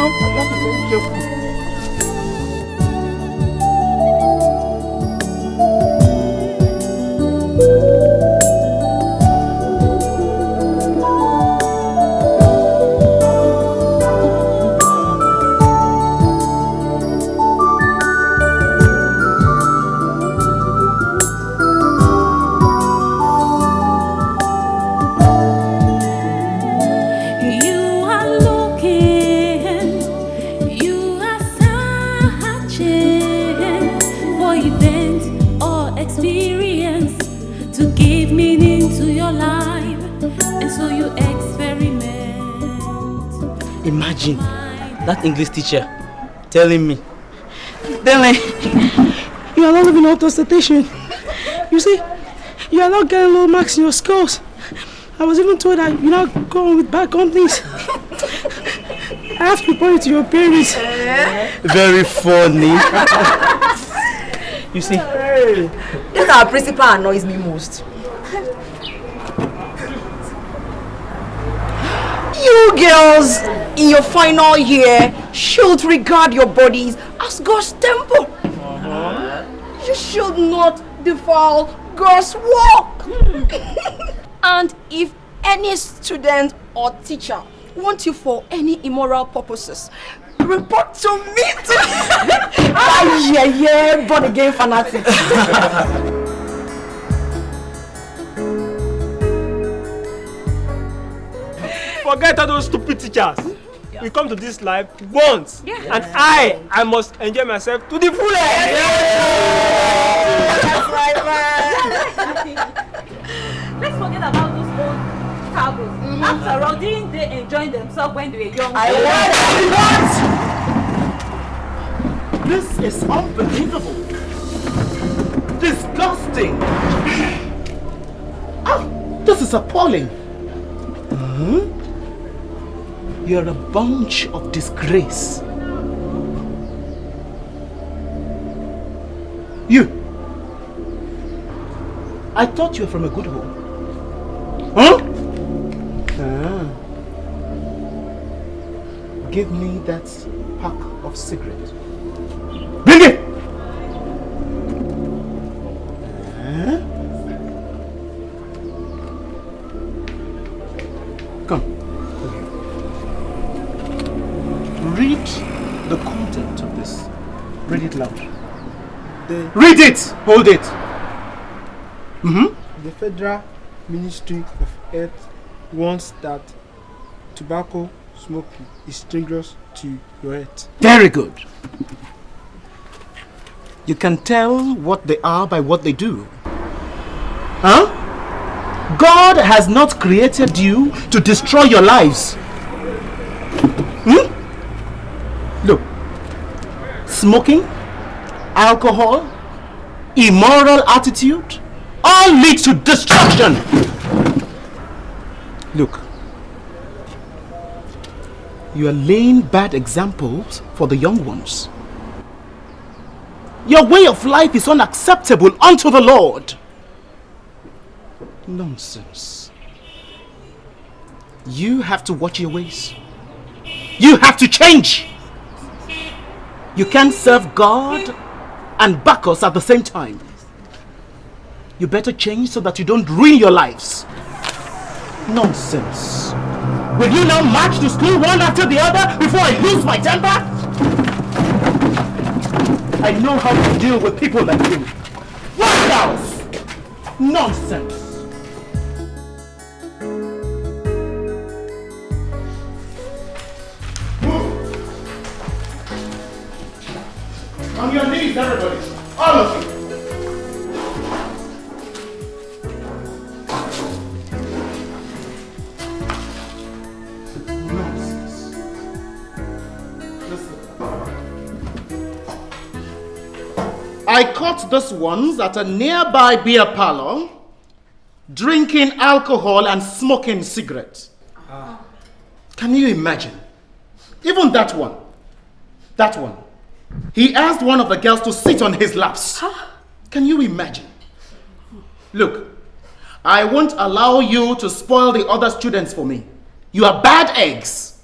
now. English teacher telling me, Dele, you are not living up to expectation. You see, you are not getting low marks in your scores. I was even told that you're not going with bad companies. I have to report it to your parents. very funny. you see, This our principal annoys me most. You girls in your final year should regard your bodies as God's temple. You should not defile God's work. and if any student or teacher want you for any immoral purposes, report to me. ah, yeah, yeah, born again fanatics. forget all those stupid teachers. We come to this life once, and I, I must enjoy myself to the fullest. That's right, man. Let's forget about those old cabos. After all, didn't they enjoy themselves when they were young? I want This is unbelievable. Disgusting. Ah, this is appalling. Hmm? You're a bunch of disgrace. You. I thought you were from a good home. Huh? Ah. Give me that pack of cigarettes. Bring it! Hold it! Mm-hmm. the Federal Ministry of Health warns that tobacco smoking is dangerous to your health. Very good. You can tell what they are by what they do. Huh? God has not created you to destroy your lives. Hmm? Look, smoking, alcohol, immoral attitude, all lead to destruction. Look, you are laying bad examples for the young ones. Your way of life is unacceptable unto the Lord. Nonsense. You have to watch your ways. You have to change. You can't serve God and Bacchus at the same time. You better change so that you don't ruin your lives. Nonsense. Will you now march to school one after the other before I lose my temper? I know how to deal with people like you. What else? Nonsense. On your knees, everybody. All of you. Nonsense. Listen. I caught these ones at a nearby beer parlor drinking alcohol and smoking cigarettes. Ah. Can you imagine? Even that one. That one. He asked one of the girls to sit on his laps. Can you imagine? Look, I won't allow you to spoil the other students for me. You are bad eggs.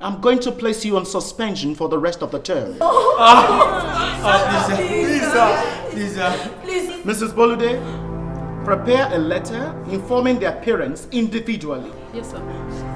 I'm going to place you on suspension for the rest of the term. Oh. Ah, ah, Lisa, Lisa, Lisa. Please, Mrs. Bolude, prepare a letter informing their parents individually. Yes, sir.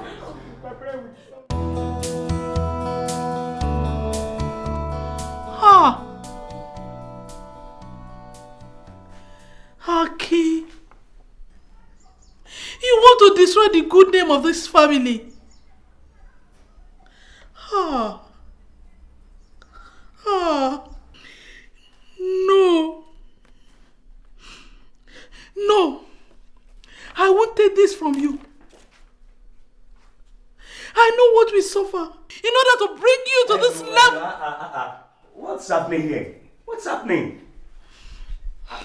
Aki! You want to destroy the good name of this family? Ah! Ah! No! No! I won't take this from you. I know what we suffer in order to bring you to this level. What's happening here? What's happening?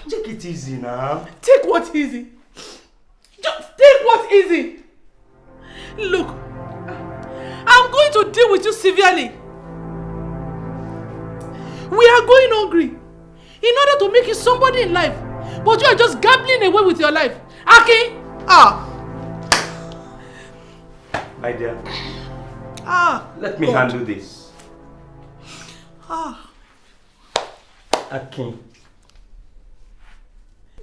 Take it easy now. Take what easy. Just take what easy. Look, I'm going to deal with you severely. We are going hungry in order to make you somebody in life. But you are just gambling away with your life. Aki! Ah! My dear, Ah! let me handle this. Ah! Akin.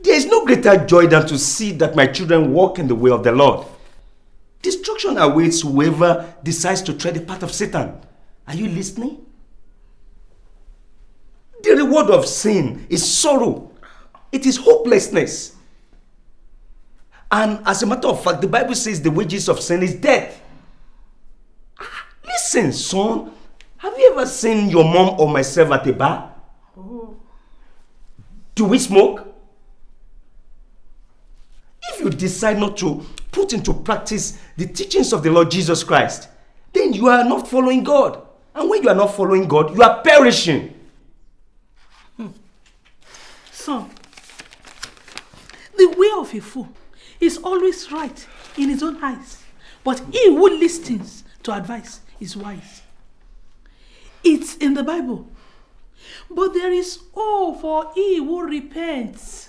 There is no greater joy than to see that my children walk in the way of the Lord. Destruction awaits whoever decides to tread the path of Satan. Are you listening? The reward of sin is sorrow. It is hopelessness. And as a matter of fact, the Bible says the wages of sin is death. Ah, Listen, son. Have you ever seen your mom or myself at a bar? Do we smoke? You decide not to put into practice the teachings of the Lord Jesus Christ, then you are not following God. And when you are not following God, you are perishing. Hmm. Son, the way of a fool is always right in his own eyes, but he who listens to advice is wise. It's in the Bible. But there is hope for he who repents.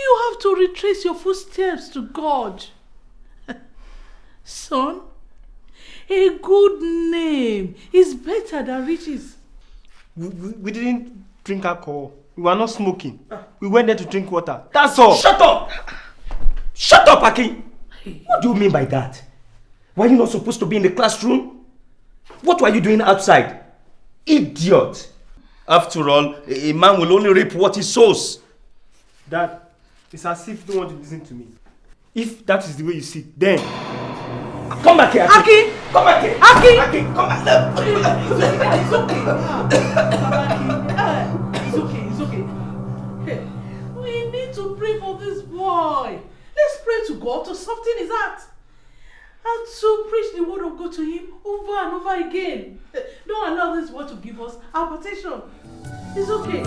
You have to retrace your footsteps to God. Son, A good name is better than riches. We, we, we didn't drink alcohol. We were not smoking. We went there to drink water. That's all. Shut up! Shut up, Aki! What do you mean by that? Were you not supposed to be in the classroom? What were you doing outside? Idiot! After all, a a man will only reap what he sows. Dad, it's as if you don't want to listen to me. If that is the way you see it, then Come back here, Aki! Come back here! Aki! Aki, come back! It's okay. Ah, It's okay, it's okay. Hey, we need to pray for this boy. Let's pray to God to soften his heart. And to preach the word of God to him over and over again. Eh, Don't allow this word to give us our petition. It's okay.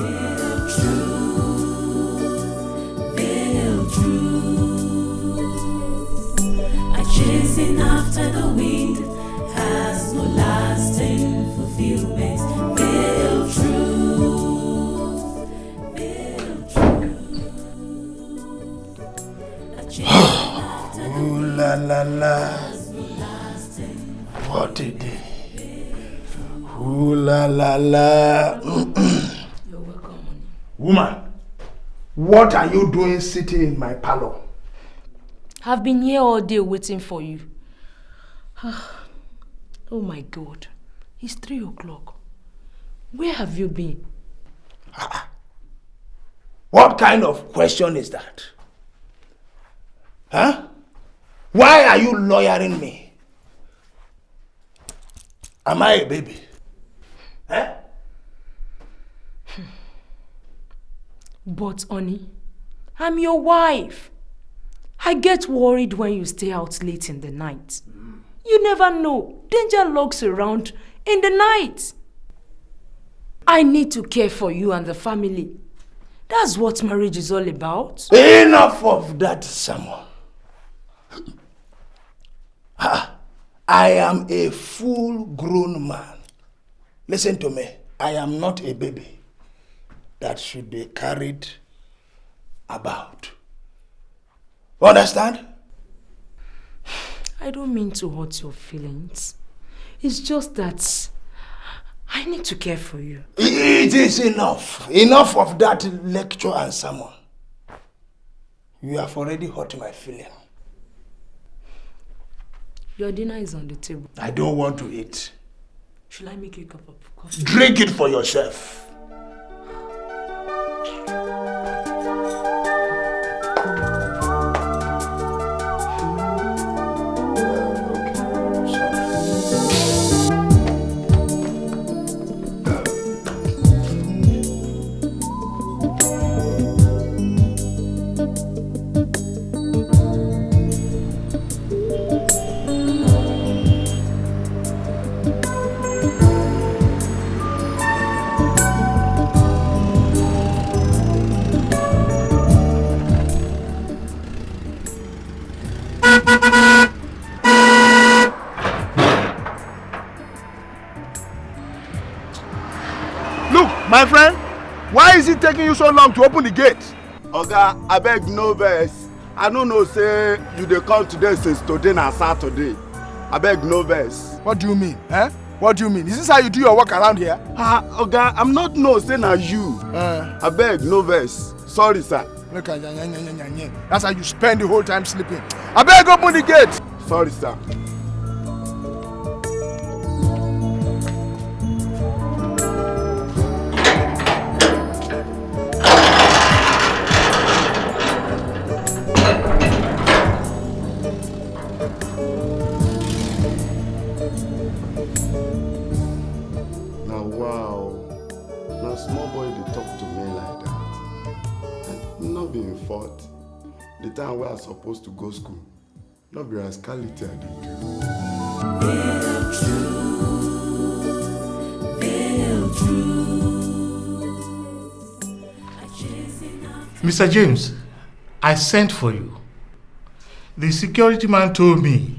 Chasing after the wind has no lasting fulfillment. Feel true, feel true. A chasing after the Ooh la la la. has no lasting What a day. Ooh la la la. You're welcome. Woman, what are you doing sitting in my parlor? I've been here all day waiting for you. oh my God. It's three o'clock. Where have you been? What kind of question is that? Huh? Why are you lawyering me? Am I a baby? Huh? But, honey, I'm your wife. I get worried when you stay out late in the night. You never know. Danger lurks around in the night. I need to care for you and the family. That's what marriage is all about. Enough of that. Ah, I am a full grown man. Listen to me. I am not a baby that should be carried about. Understand? I don't mean to hurt your feelings. It's just that I need to care for you. It is enough. Enough of that lecture and sermon. You have already hurt my feeling. Your dinner is on the table. I don't want to eat. Should I make you a cup of coffee? Drink it for yourself. You so long to open the gate? oga abeg no vex i no know say you dey come today since today na saturday abeg no vex. What do you mean? Eh? What do you mean? Is this how you do your work around here? ah oga i'm not know say na you Uh, abeg no vex sorry sir look at yan, yan, yan, yan, yan, yan. That's how you spend the whole time sleeping. I beg open the gate. sorry sir. The time wey i suppose to go school be rascality i. Mr. James, I sent for you. The security man told me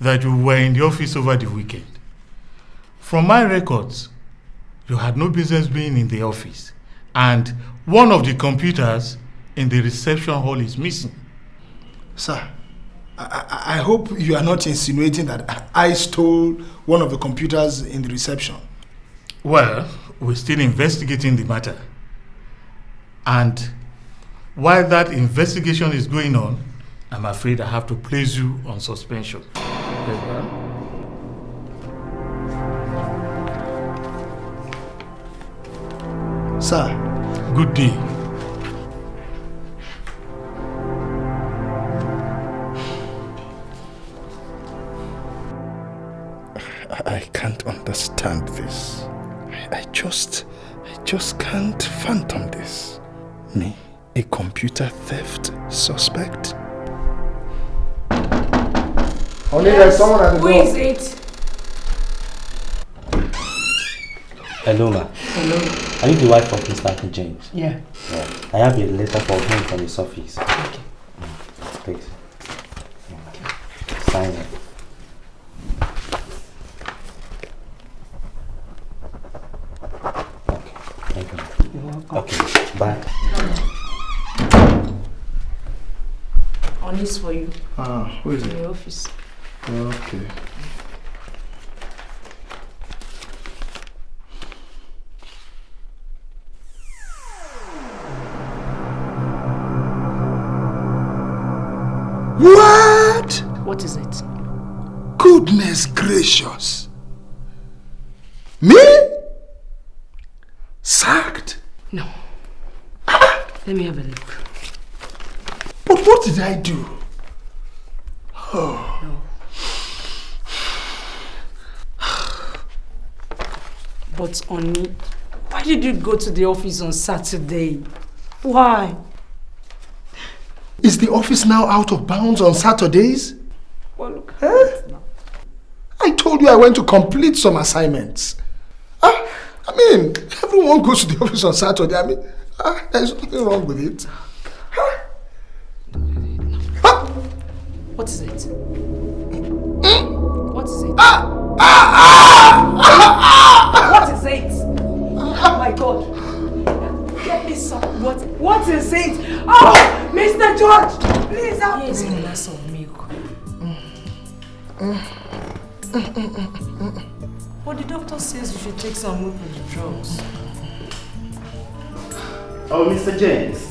that you were in the office over the weekend. From my records, you had no business being in the office, and one of the computers in the reception hall is missing. Sir, I, I hope you are not insinuating that I stole one of the computers in the reception. Well, we're still investigating the matter. And while that investigation is going on, I'm afraid I have to place you on suspension. Sir. Good day. Understand this. I, I just, I just can't fathom this. Me, a computer theft suspect? Only there's someone at the Who door. is it? Hello, ma. Hello. Are you the wife of Mr. Uncle James? Yeah. yeah. I have a letter for him from his office. Okay. Please. Sign it. Okay. Thank you. You're welcome. Okay. Bye. On this for you. Ah, who is In it? your office. Okay. What? What is it? Goodness gracious. Me? Sacked? No. Let me have a look. But what did I do? Oh. No. Oni, why did you go to the office on Saturday? Why? Is the office now out of bounds on Saturdays? Well, look. Huh? I told you I went to complete some assignments. Ah, I mean, everyone goes to the office on Saturday. I mean, ah, there's nothing wrong with it. What is it? Hmm? What is it? What is it? Oh my god. Get me some. What? What is it? Oh, Mr. George, please help me. Here's a glass of milk. But the doctor says you should take some milk with the drugs. Oh, Mr. James.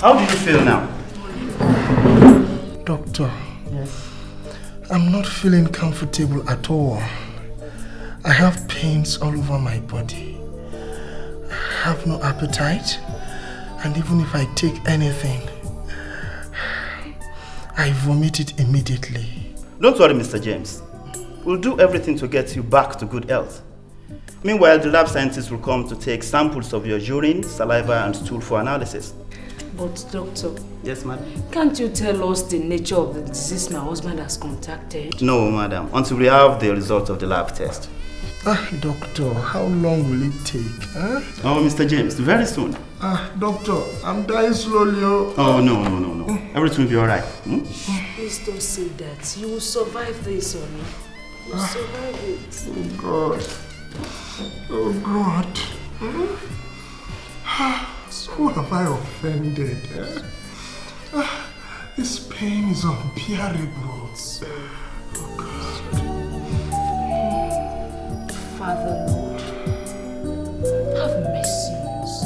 How do you feel now? Doctor, Yes? I'm not feeling comfortable at all. I have pains all over my body. I have no appetite. And even if I take anything, I vomit it immediately. Don't worry, Mr. James. We'll do everything to get you back to good health. Meanwhile, the lab scientists will come to take samples of your urine, saliva, and stool for analysis. But doctor, Yes, madam? can't you tell us the nature of the disease my husband has contacted? No, madam, until we have the result of the lab test. Ah, doctor, how long will it take? Huh? Oh, Mr. James, very soon. Ah, doctor, I'm dying slowly. Oh, Oh, no, no, no, no. Everything will be alright. Hmm? Please don't say that. You will survive this, Oni. You will survive it. Oh, God. Oh, God. Ah, Who have I offended? eh? Ah, this pain is unbearable. Father, Lord, have mercy on us.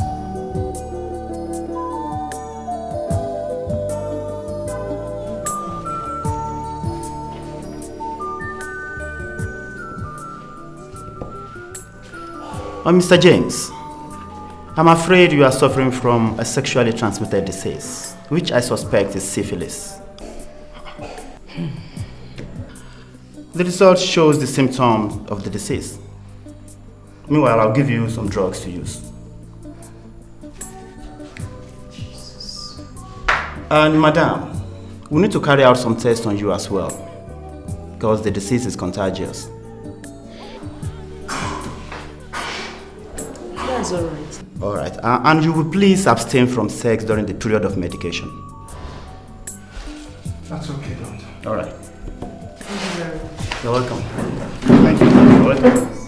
Oh, Mr. James, I'm afraid you are suffering from a sexually transmitted disease, which I suspect is syphilis. Hmm. The result shows the symptoms of the disease. Meanwhile, I'll give you some drugs to use. And madam, we need to carry out some tests on you as well, because the disease is contagious. That's all right. All right, uh, and you will please abstain from sex during the period of medication. That's okay, doctor. All right. Thank you very much. You're welcome. Thank you. You're welcome.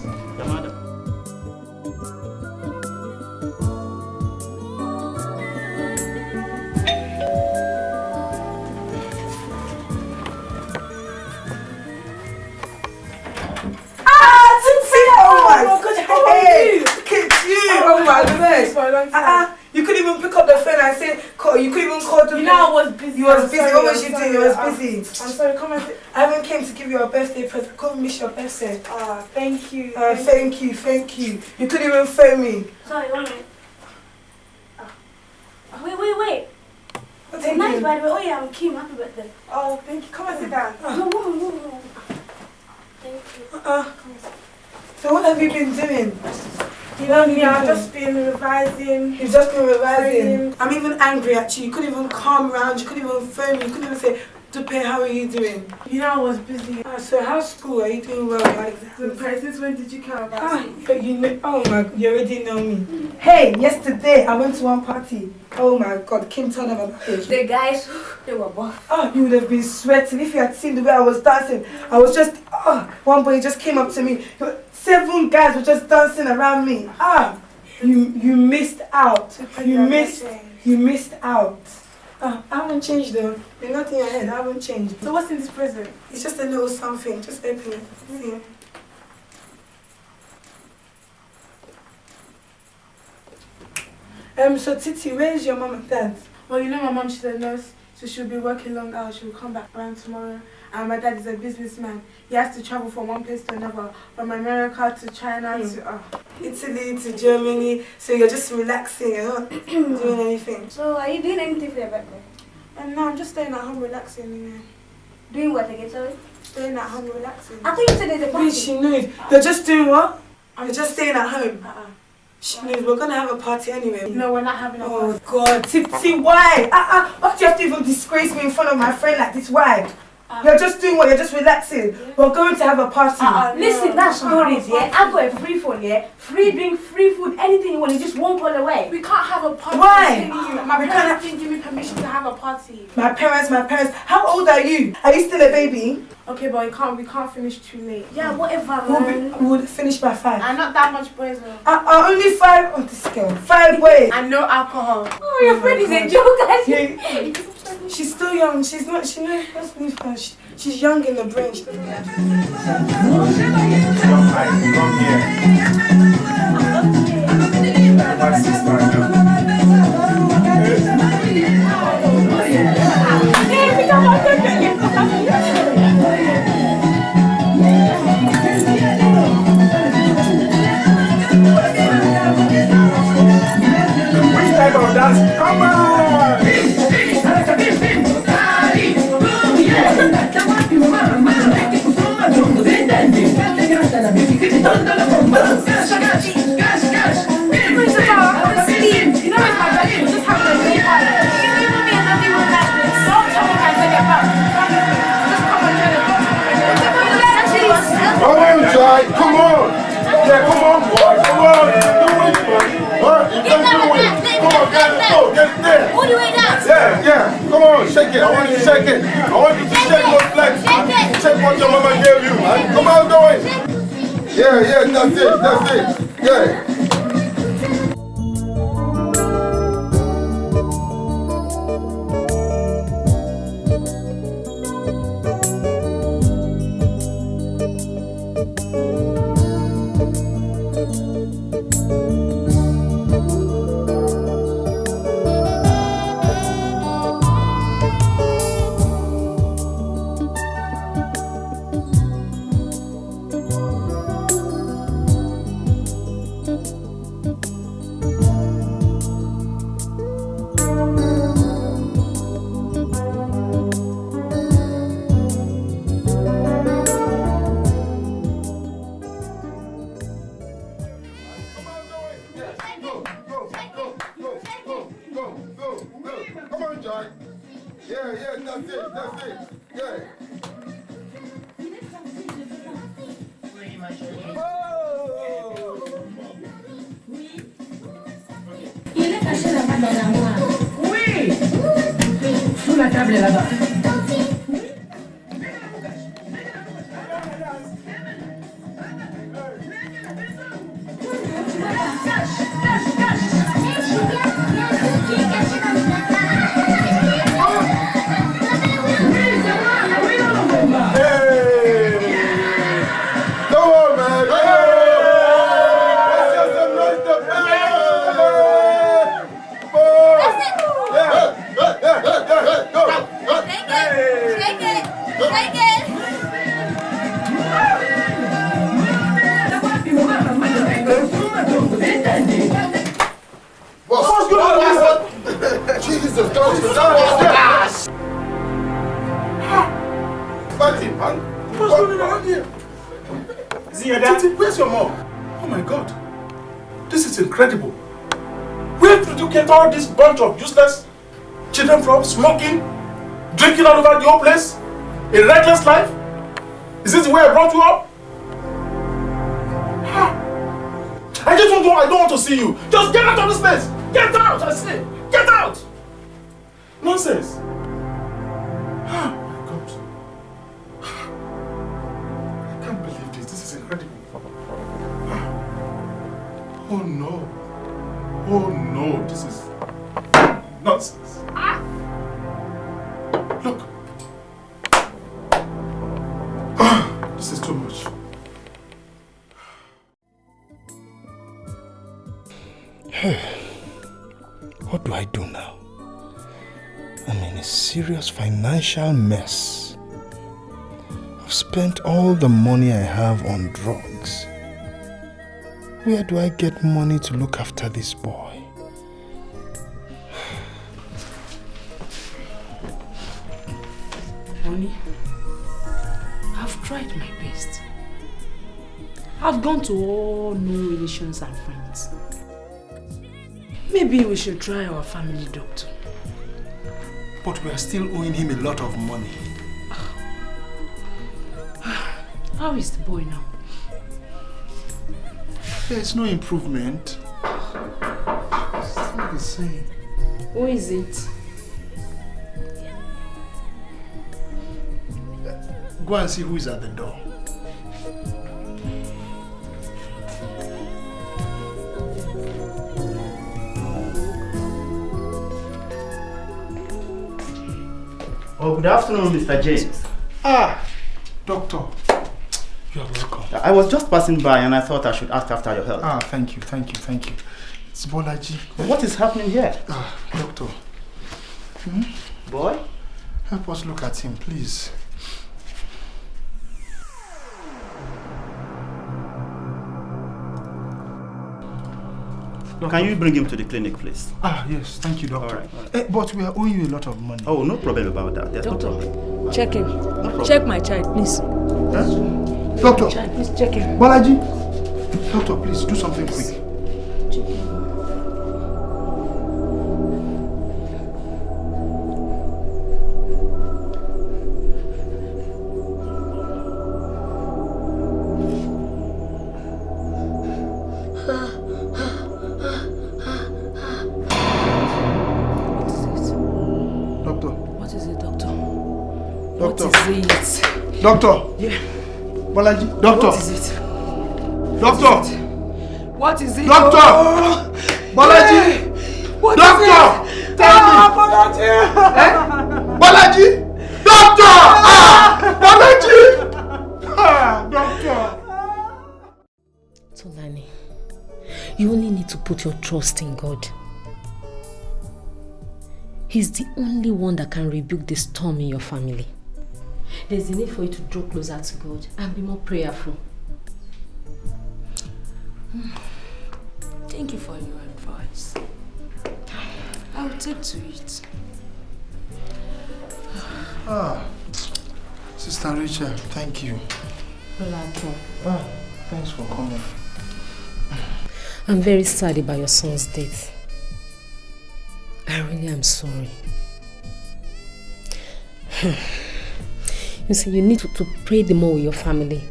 You. Oh my goodness. Uh-uh. You couldn't even pick up the phone and say, call. You couldn't even call to You know I was busy. You was busy. what was you doing? You was busy. I'm sorry, come and sit. I haven't came to give you a birthday present. Come miss your birthday. Ah, thank you. Uh, thank you, thank you. You couldn't even phone me. Sorry, one minute. Oh. Wait, wait, wait. What's It's nice, by the way. Oh, yeah, I'm Kim. Happy birthday. Oh, thank you. Come and sit down. No, no, no, no. Thank you. Uh, so what have you been doing? You know me, I've just been revising. You've just been revising. I'm even angry at you. You couldn't even come round. You couldn't even phone me. You couldn't even say, Dupe, how are you doing? You know I was busy. Ah, so how's school? Are you doing well? Like So, since when did you care about Ah, but you know, oh my, you already know me. Hey, yesterday I went to one party. Oh my God, Kim told them about it. The guys, they were buff. Oh, you would have been sweating if you had seen the way I was dancing. I was just, oh, one boy just came up to me. Seven guys were just dancing around me. Ah, you you missed out. You missed, you missed out. Ah, I haven't changed though. There's nothing head. I haven't changed. So what's in this present? It's just a little something. Just open it. See. Um, so Titi, where's your mom and dad? Well, you know my mom, she's a nurse, so she'll be working long hours. She'll come back around tomorrow. And my dad is a businessman. He has to travel from one place to another, from America to China to... Uh, Italy to Germany. So you're just relaxing. You're not doing anything. So, are you doing anything for your birthday? And no, I'm just staying at home relaxing. You know. Doing what again, sorry? Staying at home relaxing. I thought you said there's a party. She knows. You're just doing what? You're just staying at home. She knows we're gonna have a party anyway. no, we're not having a Oh God, Titi, why? Ah ah, why do you have to even disgrace me in front of my friend like this? Why? You're just doing what? You're just relaxing. We're going to have a party. Uh, listen, that's stories, yeah? I've got a free phone, yeah? Free drink, free food, anything you want, it's just one call away. We can't have a party. Why? I'm telling you. My We parents can't- didn't give me permission to have a party. My parents, my parents. How old are you? Are you still a baby? Okay, but we can't, we can't finish too late. Yeah, whatever, We'll, be, we'll finish by five. And not that much boys, though. Uh, uh, only five. Oh, this girl. Five boys. And no alcohol. Oh, your friend is a joke, guys. Yeah, she's still young. She's not. She knows. Let's leave her. She, she's young in the brain. She Which Come on. Come on. Yeah, come on, boy. Come on. Do it, man. Huh? You can do it. Come on, get it. Go. Get it there. All the way down. Yeah, yeah. Come on, shake it. I want you to shake it. I want you to shake legs, man. Shake what your mama gave you. Come on, do it. Yeah, yeah, that's it. That's it. Yeah. This. This. Oh no. Oh no. This is nonsense. Ah! Look. This is too much. What do I do now? I'm in a serious financial mess. I've spent all the money I have on drugs. Where do I get money to look after this boy? Honey, I've tried my best. I've gone to all known relations and friends. Maybe we should try our family doctor. But we are still owing him a lot of money. How is the boy now? There's no improvement. Still the same. Who is it? Go and see who is at the door. Oh, good afternoon, Mr. James. Ah, doctor. You are welcome. I was just passing by and I thought I should ask after your health. Ah, thank you, thank you, thank you. It's Bolaji. What is happening here? Ah, doctor. Hmm? Boy? Help us look at him, please. Can you bring him to the clinic, please? Ah, yes, thank you, doctor. All right, all right. Eh, but we are owing you a lot of money. Oh, no problem about that. There's Doctor, no problem. check him. problem. check my child, please. Doctor. Please check him. Bolaji. Doctor, please do something quick. Doctor. What is it, doctor? Doctor. What is it? Doctor. Yeah. Bolaji. Doctor. What is it? Doctor. What is it? Doctor. Oh. Bolaji. What Doctor. is it? Tell ah, me. Bolaji. Bolaji. Doctor. Ah. Bolaji. Ah, doctor. Tolani, you only need to put your trust in God. He's the only one that can rebuke the storm in your family. There's a need for you to draw closer to God and be more prayerful. Thank you for your advice. I'll take to it. Ah, Sister Rachel, thank you. Olato, Ah, thanks for coming. I'm very sad about your son's death. I really am sorry. You see, you need to, to pray the more with your family.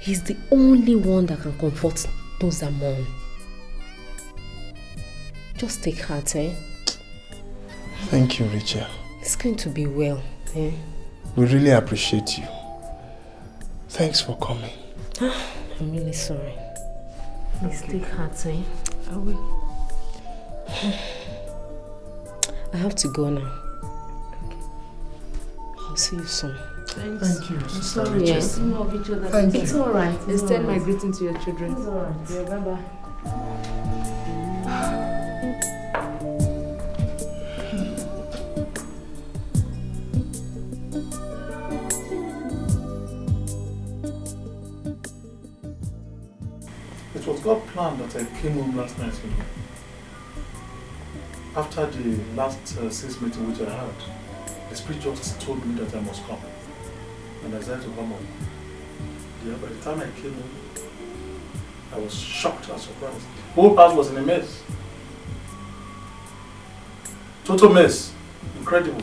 He's the only one that can comfort those that mourn. Just take heart, eh? Thank you, Rachel. It's going to be well, eh? We really appreciate you. Thanks for coming. I'm really sorry. Please take heart, eh? I will. I have to go now. I'll see you soon. Thanks. Thank you, I'm Sister sorry. Rachel. Yes. Love each other. Thank it's you. all right. It's Extend all my greeting to your children. It's all right. Yeah, bye bye. It was God planned that I came home last night, you know. After the last uh, sales meeting which I had, the spirit just told me that I must come. And I decided to come home. Yeah, by the time I came in, I was shocked and surprised. The whole house was in a mess. Total mess. Incredible.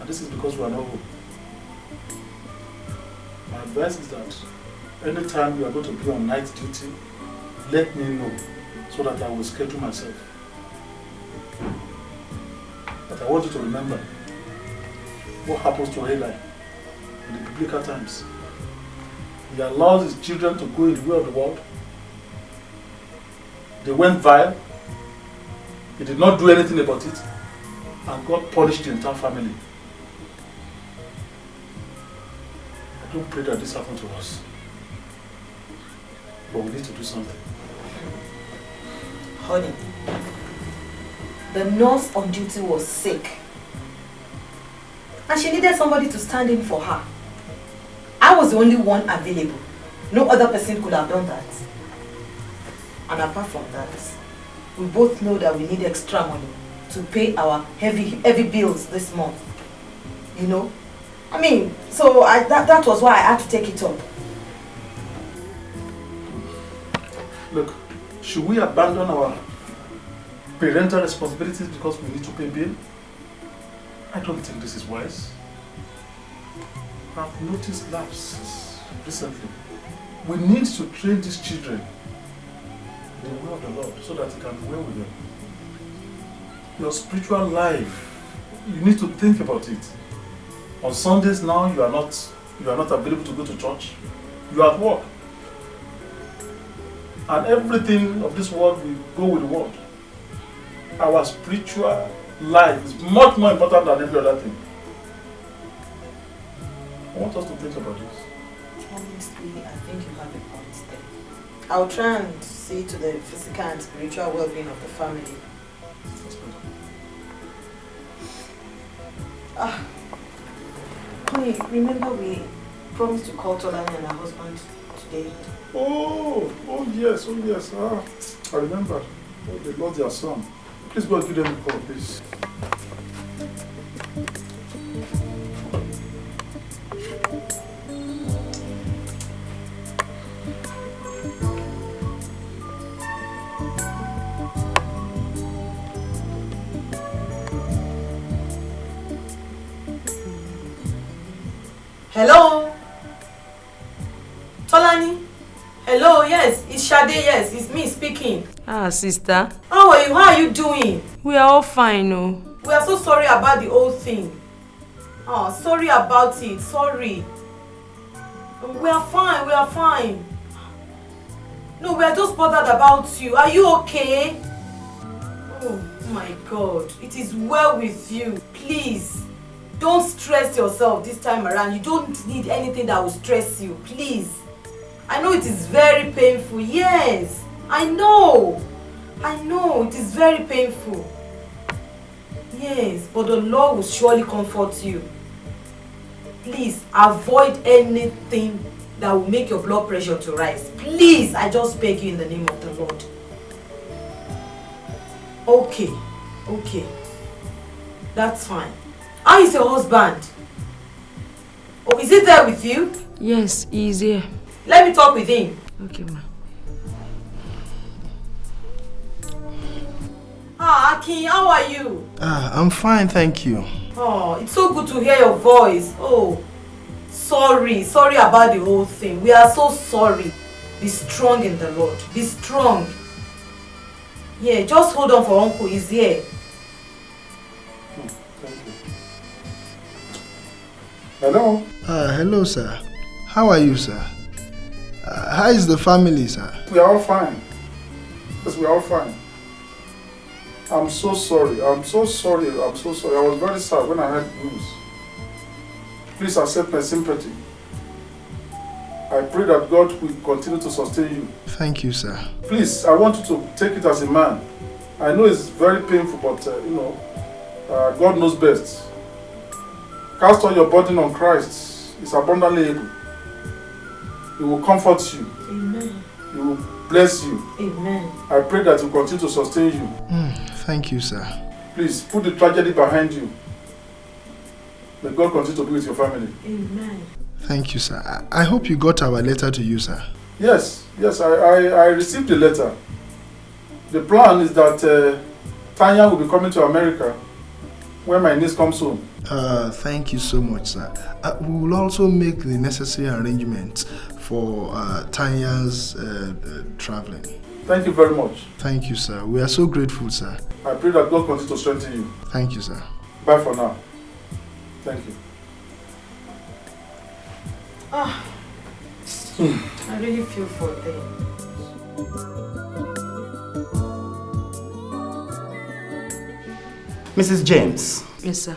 And this is because we are not home. My advice is that anytime you are going to be on night duty, let me know so that I will schedule myself. But I want you to remember what happens to Eli in the biblical times. He allows his children to go in the way of the world. They went vile. He did not do anything about it. And God punished the entire family. I don't pray that this happened to us. But we need to do something. Honey, the nurse on duty was sick. And she needed somebody to stand in for her. I was the only one available. No other person could have done that. And apart from that, we both know that we need extra money to pay our heavy heavy bills this month. You know? I mean, so I, that, that was why I had to take it up. Look, should we abandon our parental responsibilities because we need to pay bill? I don't think this is wise. I've noticed lapses recently. We need to train these children in the way of the Lord so that He can dwell with them. Your spiritual life, you need to think about it. On Sundays now, you are not you are not available to go to church. You are at work. And everything of this world will go with the world. Our spiritual life is much more important than every other thing. I want us to think about this. Honestly, I think you have a point there. I'll try and see to the physical and spiritual well-being of the family. Ah, honey, remember we promised to call Tolani and her husband today. Oh, oh yes, oh yes. Ah, I remember. Oh, they lost their son. Please go and give them a call, please. Hello? Tolani? Hello, yes, it's Shade, yes, it's me speaking. Ah, sister. How are you? How are you doing? We are all fine, oh. We are so sorry about the whole thing. Oh, sorry about it, sorry. We are fine, we are fine. No, we are just bothered about you. Are you okay? Oh my God, it is well with you. Please, don't stress yourself this time around. You don't need anything that will stress you, please. I know it is very painful, yes. I know. I know, it is very painful. Yes, but the Lord will surely comfort you. Please, avoid anything that will make your blood pressure to rise. Please, I just beg you in the name of the Lord. Okay, okay. That's fine. How is your husband? Oh, is he there with you? Yes, he's here. Let me talk with him. Okay, ma. Akin, how are you? Ah, I'm fine, thank you. Oh, it's so good to hear your voice. Oh, sorry. Sorry about the whole thing. We are so sorry. Be strong in the Lord. Be strong. Yeah, just hold on for Uncle. He's here. Hello? Uh, hello, sir. How are you, sir? Uh, how is the family, sir? We are all fine. Yes, we are all fine. I'm so sorry. I'm so sorry. I'm so sorry. I was very sad when I heard news. Please accept my sympathy. I pray that God will continue to sustain you. Thank you, sir. Please, I want you to take it as a man. I know it's very painful, but uh, you know, uh, God knows best. Cast all your burden on Christ. He's abundantly able. He will comfort you. Amen. He will bless you. Amen. I pray that He will continue to sustain you. Mm, thank you, sir. Please put the tragedy behind you. May God continue to be with your family. Amen. Thank you, sir. I I hope you got our letter to you, sir. Yes, yes, I, I, I received the letter. The plan is that uh, Tanya will be coming to America when my niece comes home. Uh, thank you so much, sir. Uh, we will also make the necessary arrangements for uh, Tanya's uh, uh, traveling. Thank you very much. Thank you, sir. We are so grateful, sir. I pray that God continue to strengthen you. Thank you, sir. Bye for now. Thank you. Ah, I really feel for them. Mrs. James, Yes, sir.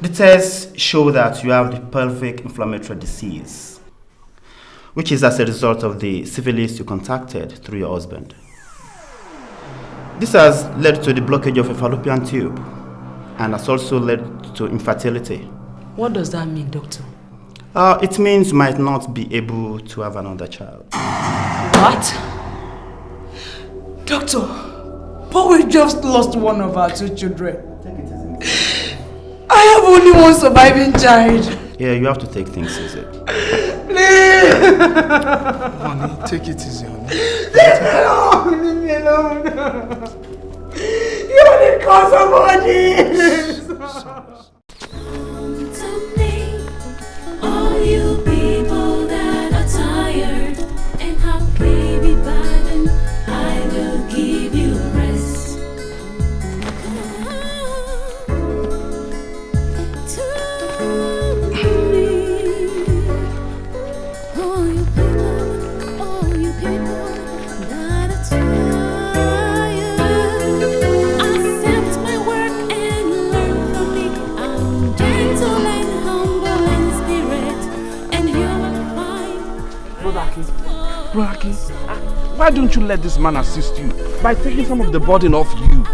the tests show that you have the pelvic inflammatory disease, which is as a result of the syphilis you contacted through your husband. This has led to the blockage of a fallopian tube and has also led to infertility. What does that mean, doctor? Uh, it means you might not be able to have another child. What? Doctor, but we just lost one of our two children. I have only one surviving child. Yeah, you have to take things easy. Please! Honey, take it easy, honey. Leave me alone! Leave me alone! You are the cause of let this man assist you by taking some of the burden off you?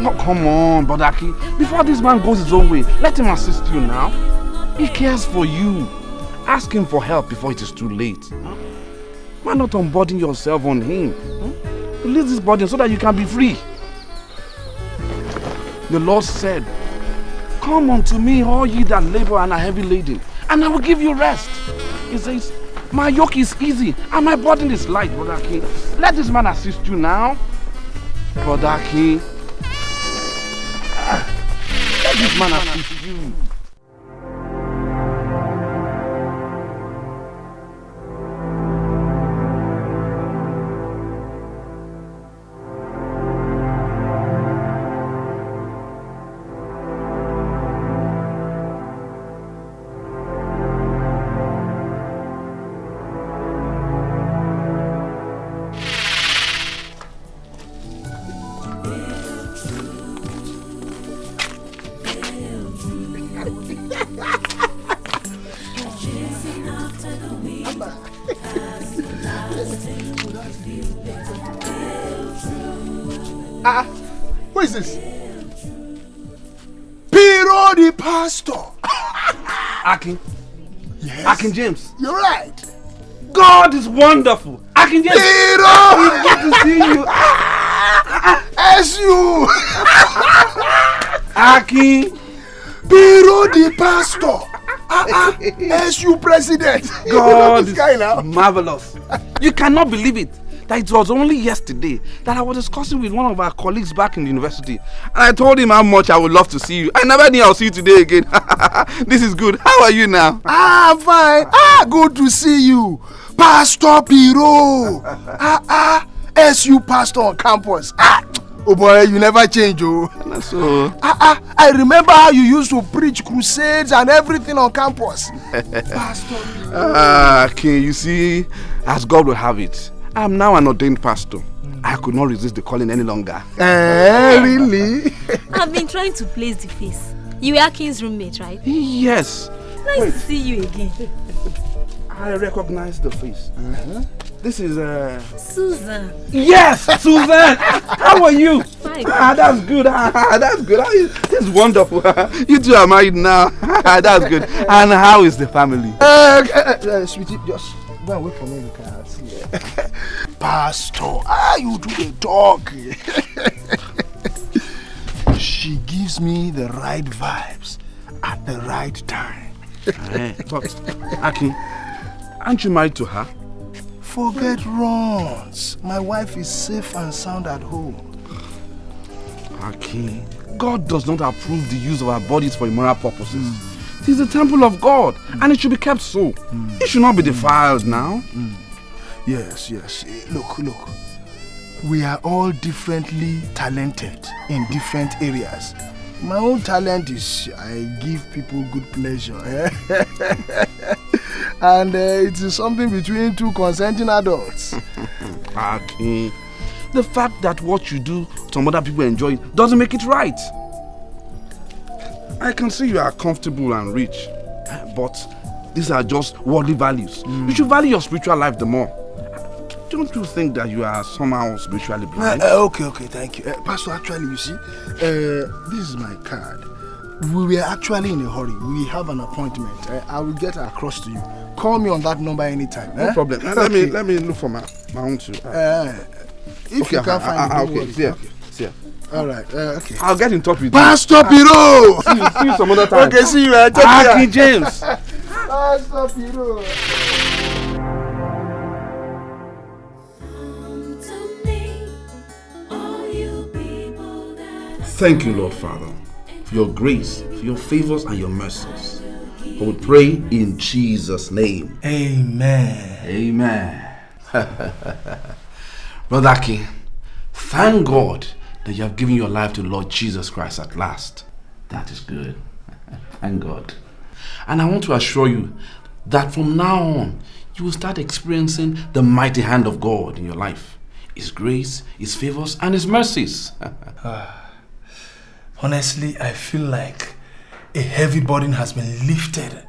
No, come on, Brother Aki. Before this man goes his own way, let him assist you now. He cares for you. Ask him for help before it is too late. Why not unburden yourself on him? Release this burden so that you can be free. The Lord said, Come unto me, all ye that labor and are heavy laden, and I will give you rest. He says, My yoke is easy and my burden is light, Brother King. Let this man assist you now. Brother King. Ah, Let this man assist you. Akin James. You're right. God is wonderful. Akin James. Piro! It's good to see you. As you. Akin. Piro the pastor. Ah, As you president. God this guy now. is marvelous. You cannot believe it. That it was only yesterday that I was discussing with one of our colleagues back in the university. And I told him how much I would love to see you. I never knew I'll see you today again. this is good. How are you now? Ah, fine. Ah, good to see you. Pastor Piro. ah, ah. SU pastor on campus. Ah, oh boy, you never change, oh. So, Ah, ah. I remember how you used to preach crusades and everything on campus. Pastor. Ah, King, you see, as God will have it, I'm now an ordained pastor. I could not resist the calling any longer. Eh, really? I've been trying to place the face. You were King's roommate, right? Yes. Nice to see you again. I recognize the face. This is uh Susan. Yes, Susan. How are you? Fine. Ah, that's good. Ah, that's good. Ah, this is wonderful. you two are married now. that's good. And how is the family? Uh, uh, uh, sweetie, just go and wait for me. You can see. Pastor, ah, you do the talk. She gives me the right vibes at the right time. Eh, but, Akin, aren't you married to her? Forget runs. My wife is safe and sound at home. Akin, God does not approve the use of our bodies for immoral purposes. It is the temple of God, and it should be kept so. It should not be defiled now. Yes, yes. Eh, Look, look. We are all differently talented in different areas. My own talent is I give people good pleasure. eh? and uh, it is something between two consenting adults. Akin, the fact that what you do, some other people enjoy it, doesn't make it right. I can see you are comfortable and rich, but these are just worldly values. You should value your spiritual life the more. Don't you think that you are somehow spiritually Uh, blind? uh, okay, okay, thank you. Uh, Pastor, actually, you see, uh, this is my card. We were actually in a hurry. We have an appointment. Uh, I will get across to you. Call me on that number anytime. No eh? problem. Let, let me let me look for my, my own too. Uh, if okay, you can't find I- it, I- don't okay, see ya. Okay. See ya. All right. Uh, okay. I'll get in touch with you. Pastor you. Piro. See you, see you some other time. Okay, see you. Uh, take care. James. Pastor Piro. Thank you, Lord Father, for your grace, for your favors and your mercies. For we pray in Jesus' name. Amen. Amen. Brother Aki, thank God that you have given your life to Lord Jesus Christ at last. That is good. Thank God. And I want to assure you that from now on, you will start experiencing the mighty hand of God in your life. His grace, His favors, and His mercies. Ah. Ah, honestly, I feel like a heavy burden has been lifted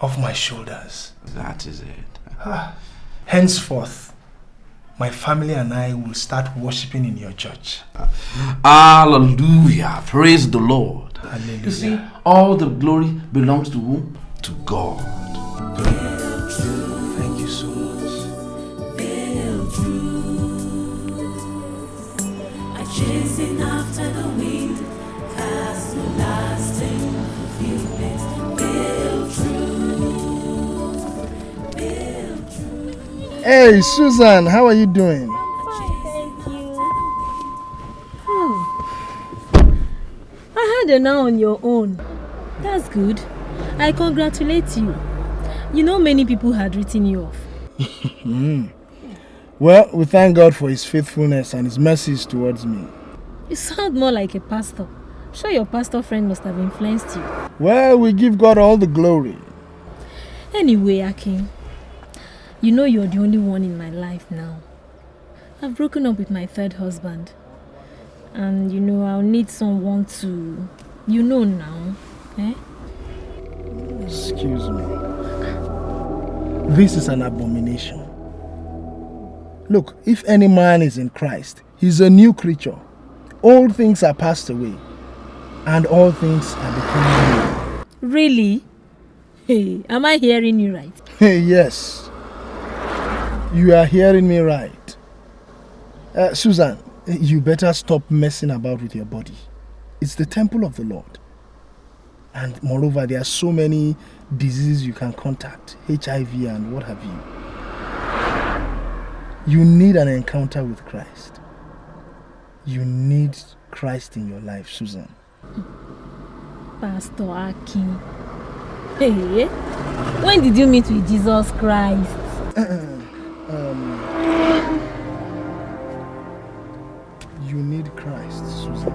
off my shoulders. That is it. Ah, henceforth, my family and I will start worshiping in your church. Hallelujah. Praise the Lord. Hallelujah. You see, all the glory belongs to whom? To God. Hey, Susan, how are you doing? I heard you're now on your own. That's good. I congratulate you. You know many people had written you off. Hmm. Well, we thank God for His faithfulness and His mercies towards me. You sound more like a pastor. I'm sure your pastor friend must have influenced you. Well, we give God all the glory. Anyway, Akin, you know you're the only one in my life now. I've broken up with my third husband. And you know, I'll need someone to, you know now, eh? Excuse me. This is an abomination. Look, if any man is in Christ, he's a new creature. All things are passed away, and all things are becoming new. Really? Hey, am I hearing you right? new. yes. You are hearing me right. Uh, Susan, you better stop messing about with your body. It's the temple of the Lord. And moreover, there are so many diseases you can contact HIV and what have you. You need an encounter with Christ. You need Christ in your life, Susan. Pastor Akin. Hey, when did you meet with Jesus Christ? Um, you need Christ, Susan.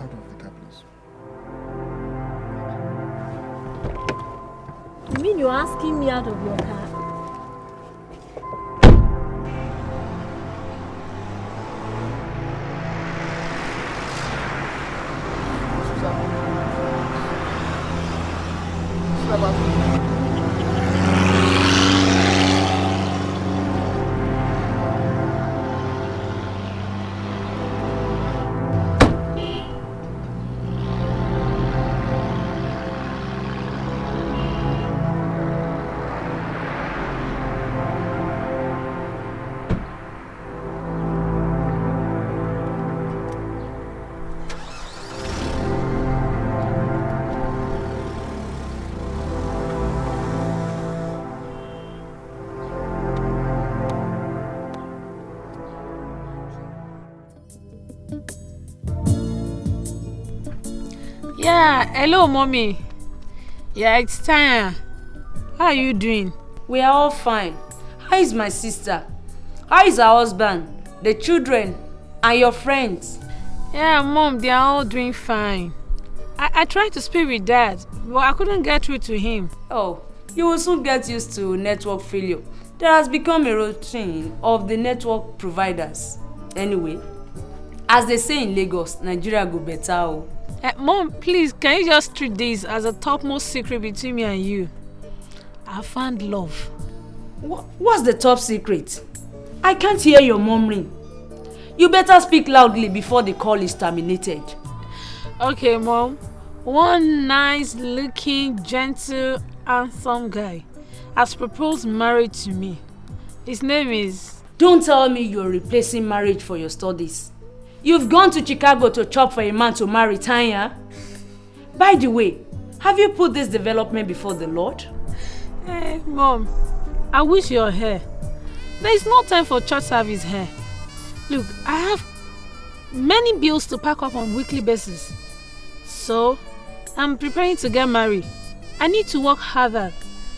Out of the car, please. You mean you're asking me out of your car? Hello, mommy. Yeah, it's Tanya. How are you doing? We are all fine. How is my sister? How is her husband, the children, and your friends? Yeah, mom, they are all doing fine. I, I tried to speak with dad, but I couldn't get through to him. Oh, you will soon get used to network failure. That has become a routine of the network providers. Anyway, as they say in Lagos, Nigeria go better. Oh. Uh, mom, please, can you just treat this as a topmost secret between me and you? I found love. What, what's the top secret? I can't hear your murmuring. You better speak loudly before the call is terminated. Okay, mom. One nice looking, gentle, handsome guy has proposed marriage to me. His name is... Don't tell me you're replacing marriage for your studies. You've gone to Chicago to chop for a man to marry Tanya. By the way, have you put this development before the Lord? Hey, mom, I wish you're here. There is no time for church service here. Look, I have many bills to pack up on weekly basis. So, I'm preparing to get married. I need to work harder,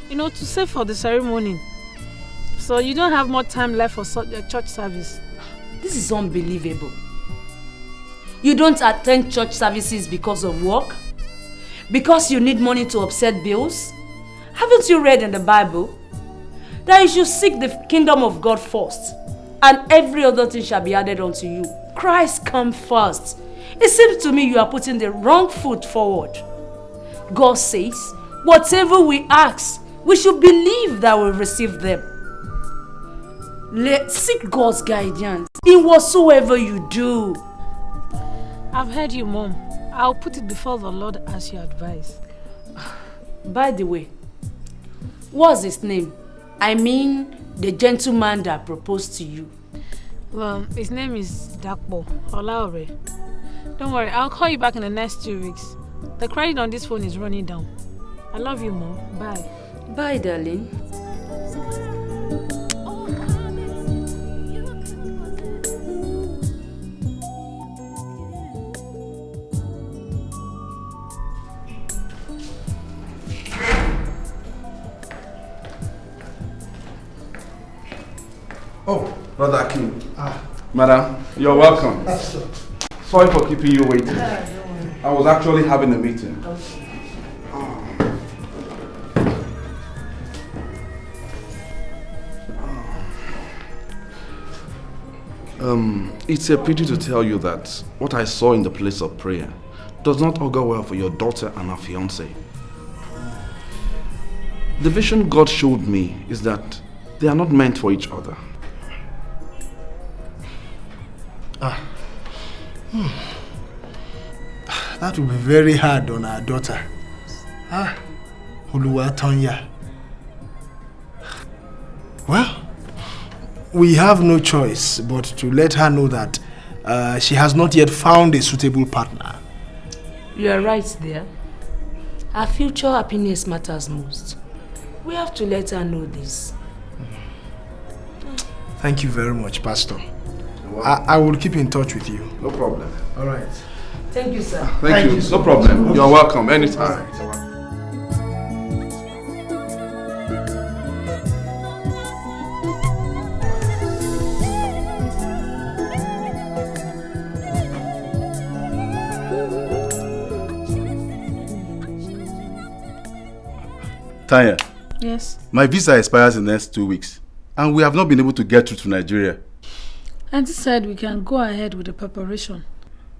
you know, to save for the ceremony. So you don't have more time left for church service. This is unbelievable. You don't attend church services because of work? Because you need money to offset bills? Haven't you read in the Bible that you should seek the kingdom of God first and every other thing shall be added unto you? Christ come first. It seems to me you are putting the wrong foot forward. God says, whatever we ask, we should believe that we'll receive them. Let seek God's guidance in whatsoever you do. I've heard you, mom. I'll put it before the Lord as you advise. By the way, what's his name? I mean, the gentleman that proposed to you. Well, his name is Dapo Olaore. Don't worry, I'll call you back in the next two weeks. The credit on this phone is running down. I love you, mom. Bye. Bye, darling. Oh, Brother Akin. Ah. Madam, you're welcome. Sorry for keeping you waiting. I was actually having a meeting. Um, it's a pity to tell you that what I saw in the place of prayer does not augur well for your daughter and her fiance. The vision God showed me is that they are not meant for each other. Ah. Hmm. That will be very hard on our daughter. Ah. Oluwatonya. Well, we have no choice but to let her know that uh, she has not yet found a suitable partner. You are right there. Our future happiness matters most. We have to let her know this. Thank you very much, Pastor. I, I will keep in touch with you. No problem. All right. Thank you, sir. Thank, Thank you. you so no problem. much. You're welcome. Anytime. Tanya, Yes. my visa expires in the next two weeks, and we have not been able to get through to Nigeria. Auntie said we can go ahead with the preparation.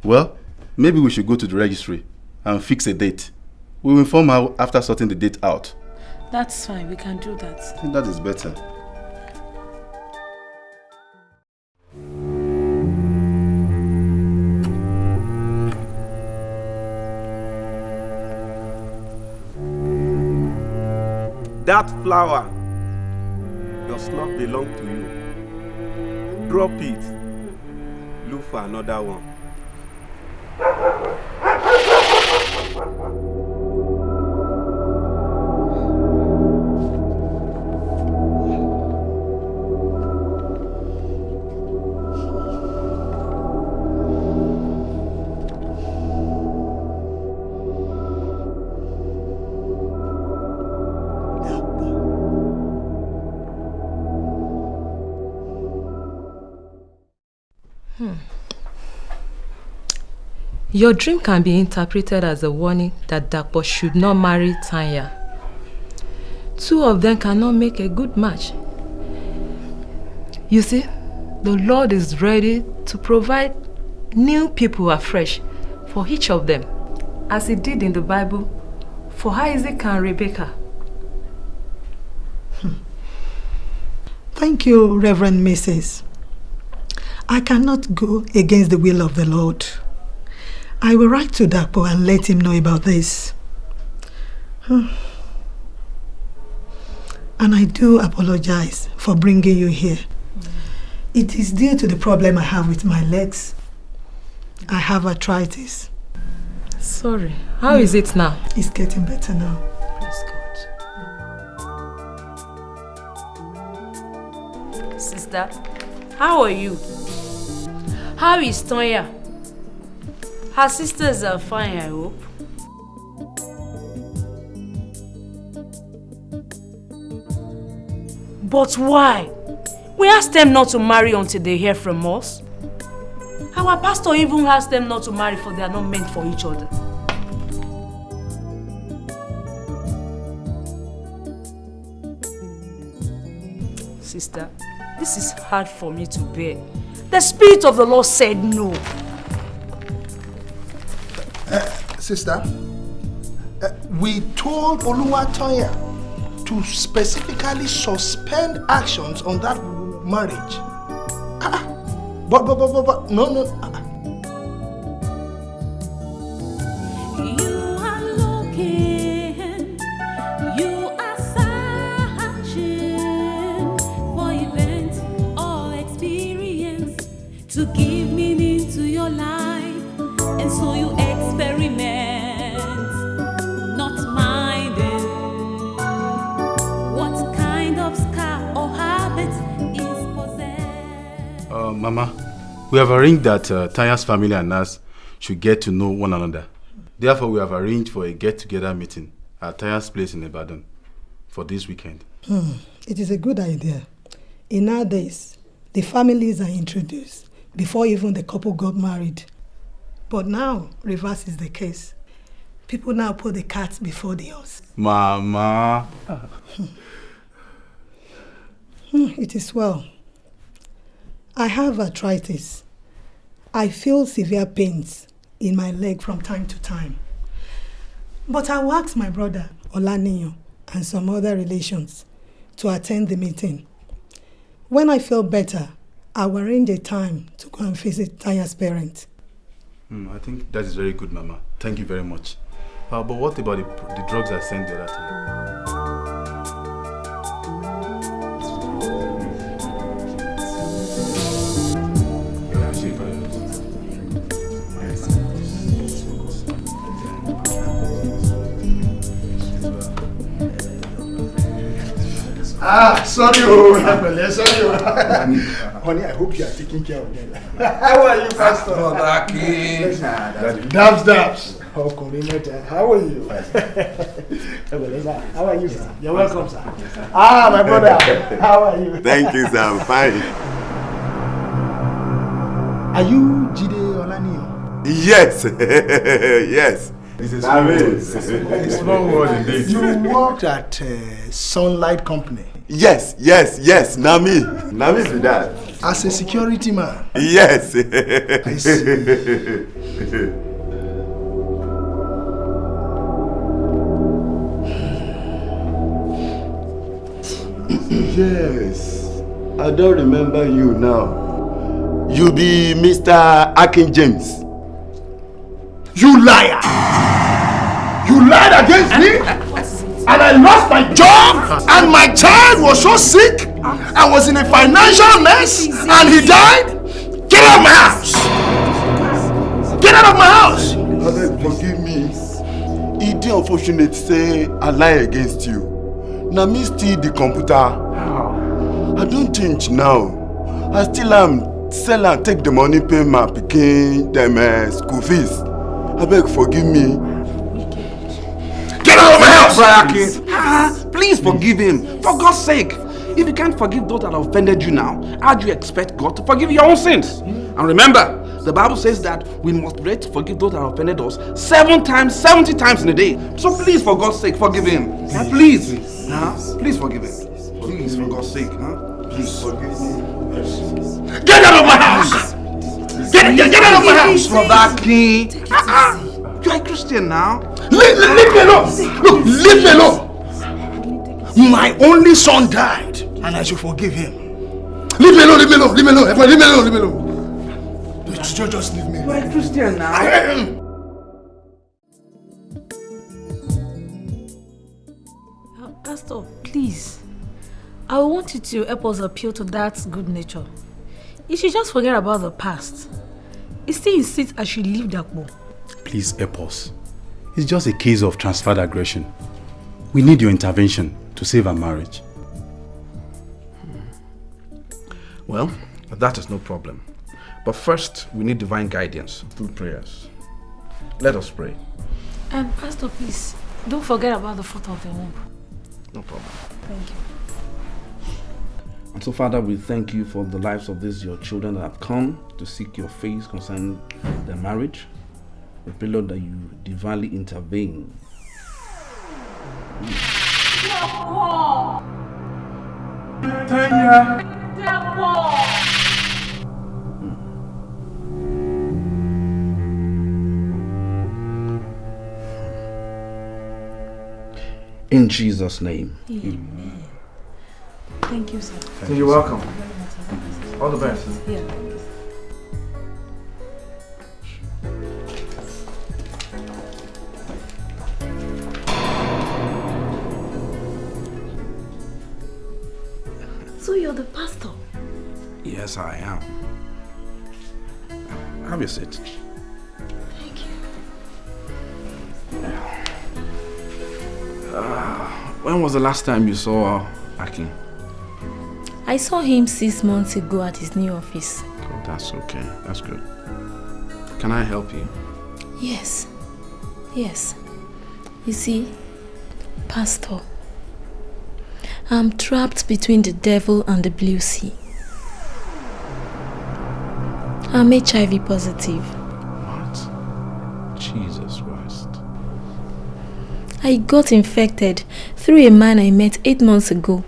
Well, maybe we should go to the registry and fix a date. We'll inform her after sorting the date out. That's fine, we can do that. I think that is better. That flower does not belong to you. Drop it. Look for another one. Your dream can be interpreted as a warning that Dapo should not marry Tanya. Two of them cannot make a good match. You see, the Lord is ready to provide new people afresh for each of them, as he did in the Bible for Isaac and Rebecca. Hmm. Thank you, Reverend Mrs. I cannot go against the will of the Lord. I will write to Dapo and let him know about this. And I do apologize for bringing you here. It is due to the problem I have with my legs. I have arthritis. Sorry. How is it now? It's getting better now. Praise God. Sister, how are you? How is Tonya? Her sisters are fine, I hope. But why? We asked them not to marry until they hear from us. Our pastor even asked them not to marry for they are not meant for each other. Sister, this is hard for me to bear. The Spirit of the Lord said no. Sister, uh, we told Oluwatoya to specifically suspend actions on that marriage. Ah, ah. but, but, but, but, but, no, no. ah, ah. To give meaning to your life, and so you experiment, not minding what kind of scar or habit is possessed. Uh, Mama, we have arranged that uh, Tanya's family and us should get to know one another. Therefore, we have arranged for a get-together meeting at Tanya's place in Ibadan for this weekend. Hmm. It is a good idea. In our days, the families are introduced before even the couple got married. But now, reverse is the case. People now put the cats before the horse. Mama. Hmm, it is well. I have arthritis. I feel severe pains in my leg from time to time. But I will ask my brother, Olaniyo, and some other relations to attend the meeting. When I feel better, I will arrange a time to go and visit Tanya's parents. Hmm, I think that is very good, Mama. Thank you very much. Uh, but what about the, the drugs I sent the other time? Ah, sorry, oh, sorry, oh. Honey, I hope you are taking care of them. How are you, Pastor? Brother King. Dabs, dabs. Ọkùnrin mẹ́ta, how are you? Pẹ̀lẹ́, sir. How are you, sir? You're welcome, sir. Ah, my brother, how are you? Thank you, sir. I'm fine. Are you Jide Olaniyo? Yes, yes. This is Small world indeed. You worked at uh, Sunlight Company Yes, yes, yes. Nami. Nami is with that. As a security man. Yes. I see. yes. I don't remember you now. You be Mr. Akin James. You liar! You lied against me? And I lost my job? And my child was so sick? I was in a financial mess? And he died? Get out of my house! Get out of my house! Abeg forgive me. E dey unfortunate say I lie against you. Na me steal the computer. I don change now. I still am sell am take the money pay my pikin dem uh, school fees. Abeg forgive me. Get out of my house! Brother Ah, please forgive him. For God's sake. If you can't forgive those that offended you now, how do you expect God to forgive your own sins? And remember, The Bible says that we must be ready to forgive those that have offended us seven times, 70 times in a day. So please, for God's sake, forgive him. Huh? Please. Huh? Please forgive him. Please, for God's sake. Huh? Please. Get out of my house! Get, get, get out of my house, Brother King. Ah, ah. Uh-uh. You're a Christian now. Leave, leave me alone. Look, leave me alone. My only son died, and I should forgive him. Leave me alone, leave me alone, leave me alone. Efo, Leave me alone, leave me alone. Just, just leave me. You're a Christian now. I am. Uh, Pastor, please. I want you to help us appeal to that good nature. You should just forget about the past. He still insists I should leave Dapo. Please help us. It's just a case of transferred aggression. We need your intervention to save our marriage. Well, that is no problem. But first, we need divine guidance through prayers. Let us pray. And Pastor, please, don't forget about the fruit of the womb. No problem. Thank you. And so, Father, we thank you for the lives of these your children that have come to seek your face concerning their marriage. We pray, Lord, that you divinely intervene. Hmm. In Jesus' name. Amen. Thank you, sir. You're welcome. All the best. Yeah. So you're the pastor? Yes, I am. Have your seat. Thank you. Uh, when was the last time you saw Akin? I saw him six months ago at his new office. Oh, that's okay. That's good. Can I help you? Yes. Yes. You see, Pastor, I'm trapped between the devil and the blue sea. I'm HIV positive. What? Jesus Christ. I got infected through a man I met eight months ago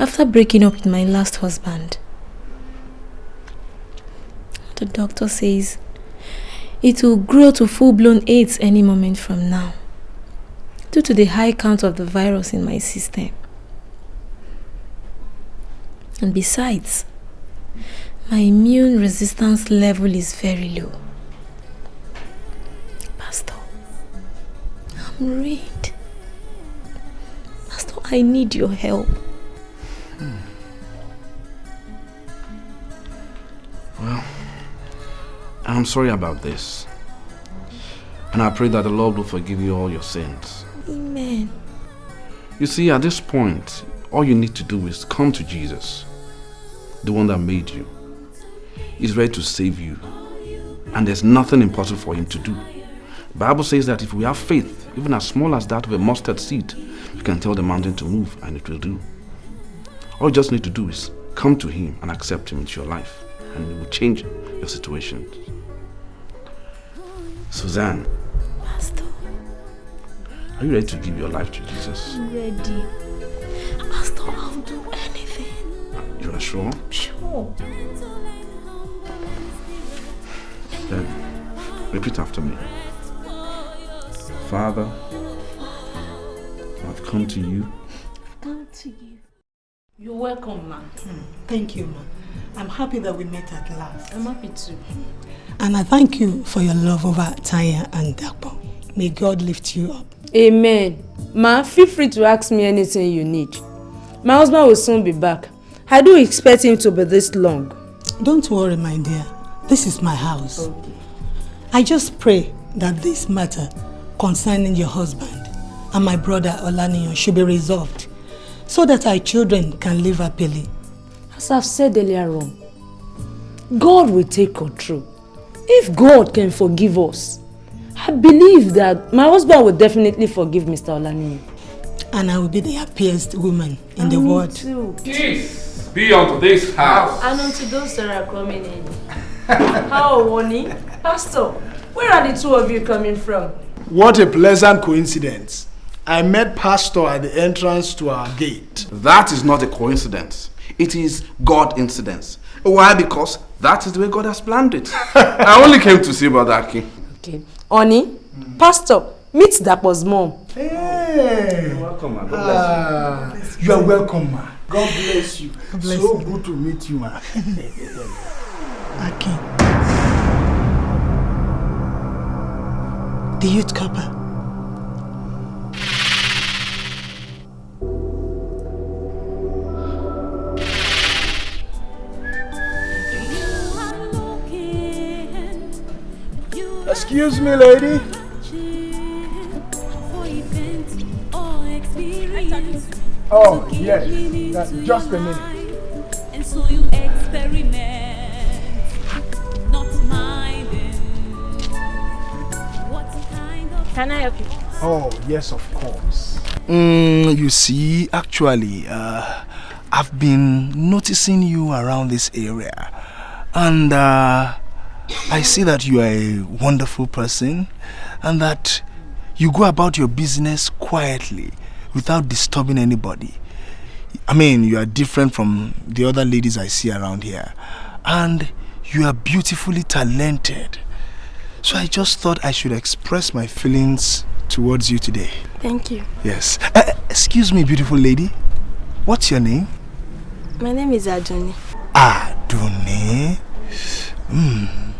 after breaking up with my last husband. The doctor says it will grow to full-blown AIDS any moment from now due to the high count of the virus in my system. And besides, my immune resistance level is very low. Pastor, I'm ruined. Pastor, I need your help. Hmm. Well, I'm sorry about this. And I pray that the Lord will forgive you all your sins. Amen. You see, at this point, all you need to do is come to Jesus, the one that made you. He's ready to save you. And there's nothing impossible for him to do. The Bible says that if we have faith, even as small as that of a mustard seed, we can tell the mountain to move and it will do. All you just need to do is come to him and accept him into your life and it will change your situation. Suzanne, Pastor, are you ready to give your life to Jesus? I'm ready. Pastor, I'll do anything. You are sure? Sure. Then repeat after me. Father, I've come to you. I've Come to you. You're welcome, man. Hmm. Thank you, ma. I'm happy that we met at last. I'm happy too. And I thank you for your love over Tanya and Dapo. May God lift you up. Amen. Ma, feel free to ask me anything you need. My husband will soon be back. I do expect him to be this long. Don't worry, my dear. This is my house. I just pray that this matter concerning your husband and my brother Olaniyan should be resolved so that our children can live happily. As I've said earlier on, God will take control. If God can forgive us, I believe that my husband will definitely forgive Mr. Olaniyi. And I will be the happiest woman in the world. Too. Peace be unto this house. And unto those that are coming in. How, Wani? Pastor, where are the two of you coming from? What a pleasant coincidence. I met Pastor at the entrance to our gate. That is not a coincidence. It is God incidence. Why? Because that is the way God has planned it. I only came to see Brother Akin. Okay. Oni, Pastor, meet Dapo's mom. Hey. Welcome, man. Ah, you are welcome, ma. God bless you. so good to meet you, ma. Akin. The youth corper. Excuse me, lady. Oh, yes. Uh, just a minute. And so you experiment, not minding. What kind of Can I help you? Oh, yes, of course. Mm, you see, actually, uh, I've been noticing you around this area. And uh, I see that you are a wonderful person and that you go about your business quietly without disturbing anybody. I mean, you are different from the other ladies I see around here. And you are beautifully talented. So I just thought I should express my feelings towards you today. Thank you. Yes. Uh, excuse me, beautiful lady. What's your name? My name is Aduni. Aduni. Hmm.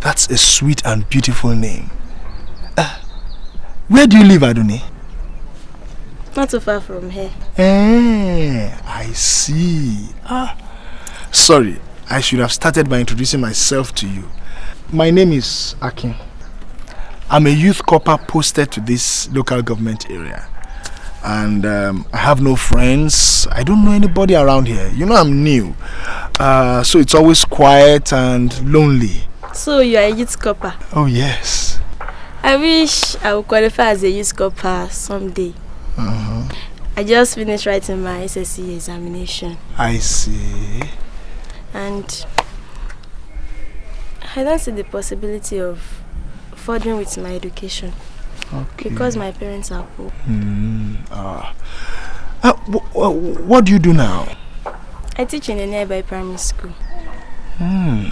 That's a sweet and beautiful name. Uh, where do you live, Aduni? Not too far from here. Eh, I see. Ah. Sorry, I should have started by introducing myself to you. My name is Akin. I'm a youth corper posted to this local government area. And um, I have no friends. I don't know anybody around here. You know I'm new. Uh, so it's always quiet and lonely. So you are a youth corper. Oh yes. I wish I would qualify as a youth corper someday. Uh-huh. I just finished writing my SSC examination I see. and I don't see the possibility of furthering with my education Okay. because my parents are poor. Hmm. ah. Uh, wh- wh- what do you do now? I teach in a nearby primary school. Hmm.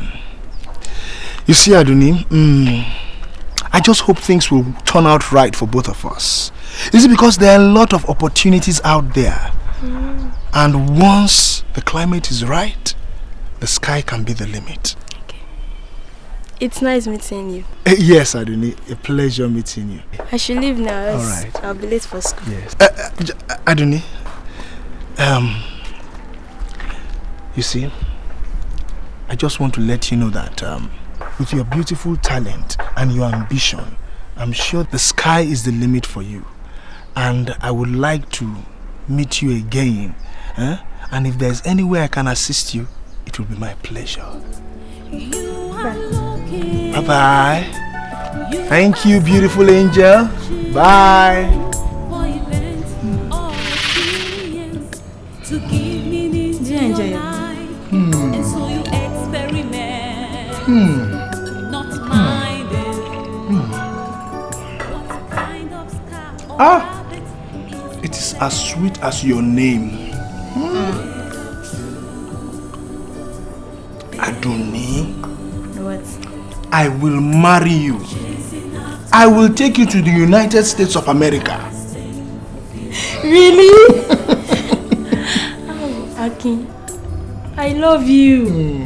You see, Aduni, mm, I just hope things will turn out right for both of us. Is it because there are a lot of opportunities out there? Mm. And once the climate is right, the sky can be the limit. Okay. It's nice meeting you. Eh, yes, Aduni, a pleasure meeting you. I should leave now. Alright. I'll be late for school. Yes. Uh, uh, uh, Aduni, um, you see, I just want to let you know that um, with your beautiful talent and your ambition, I'm sure the sky is the limit for you. And I would like to meet you again. eh? And if there's any way I can assist you, it will be my pleasure. Bye bye. Thank you, beautiful angel. Bye. to Ah, it is as sweet as your name. Adoni, What? I will marry you. I will take you to the United States of America. Really? oh, Akin, I love you.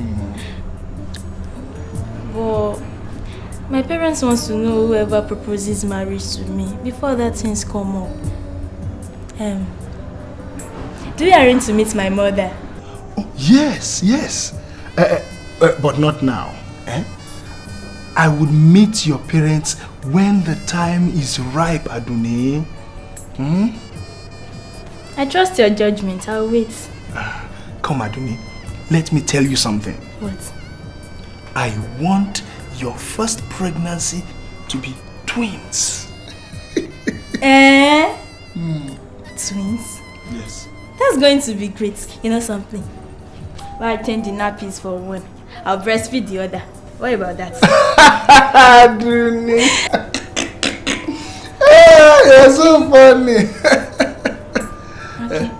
But my parents want to know whoever proposes marriage to me before that things come up. Um, do you arrange to meet my mother? Yes, yes. Uh, uh, uh, but not now. Eh? I would meet your parents when the time is ripe, Aduni. Hmm? I trust your judgment. I'll wait. Come, Aduni. Let me tell you something. What? I want your first pregnancy to be twins. Eh? Twins? Yes. That's going to be great. You know something? Why I change the nappies for one. I'll breastfeed the other. What about that? Aduni. Ah, You're so funny. okay.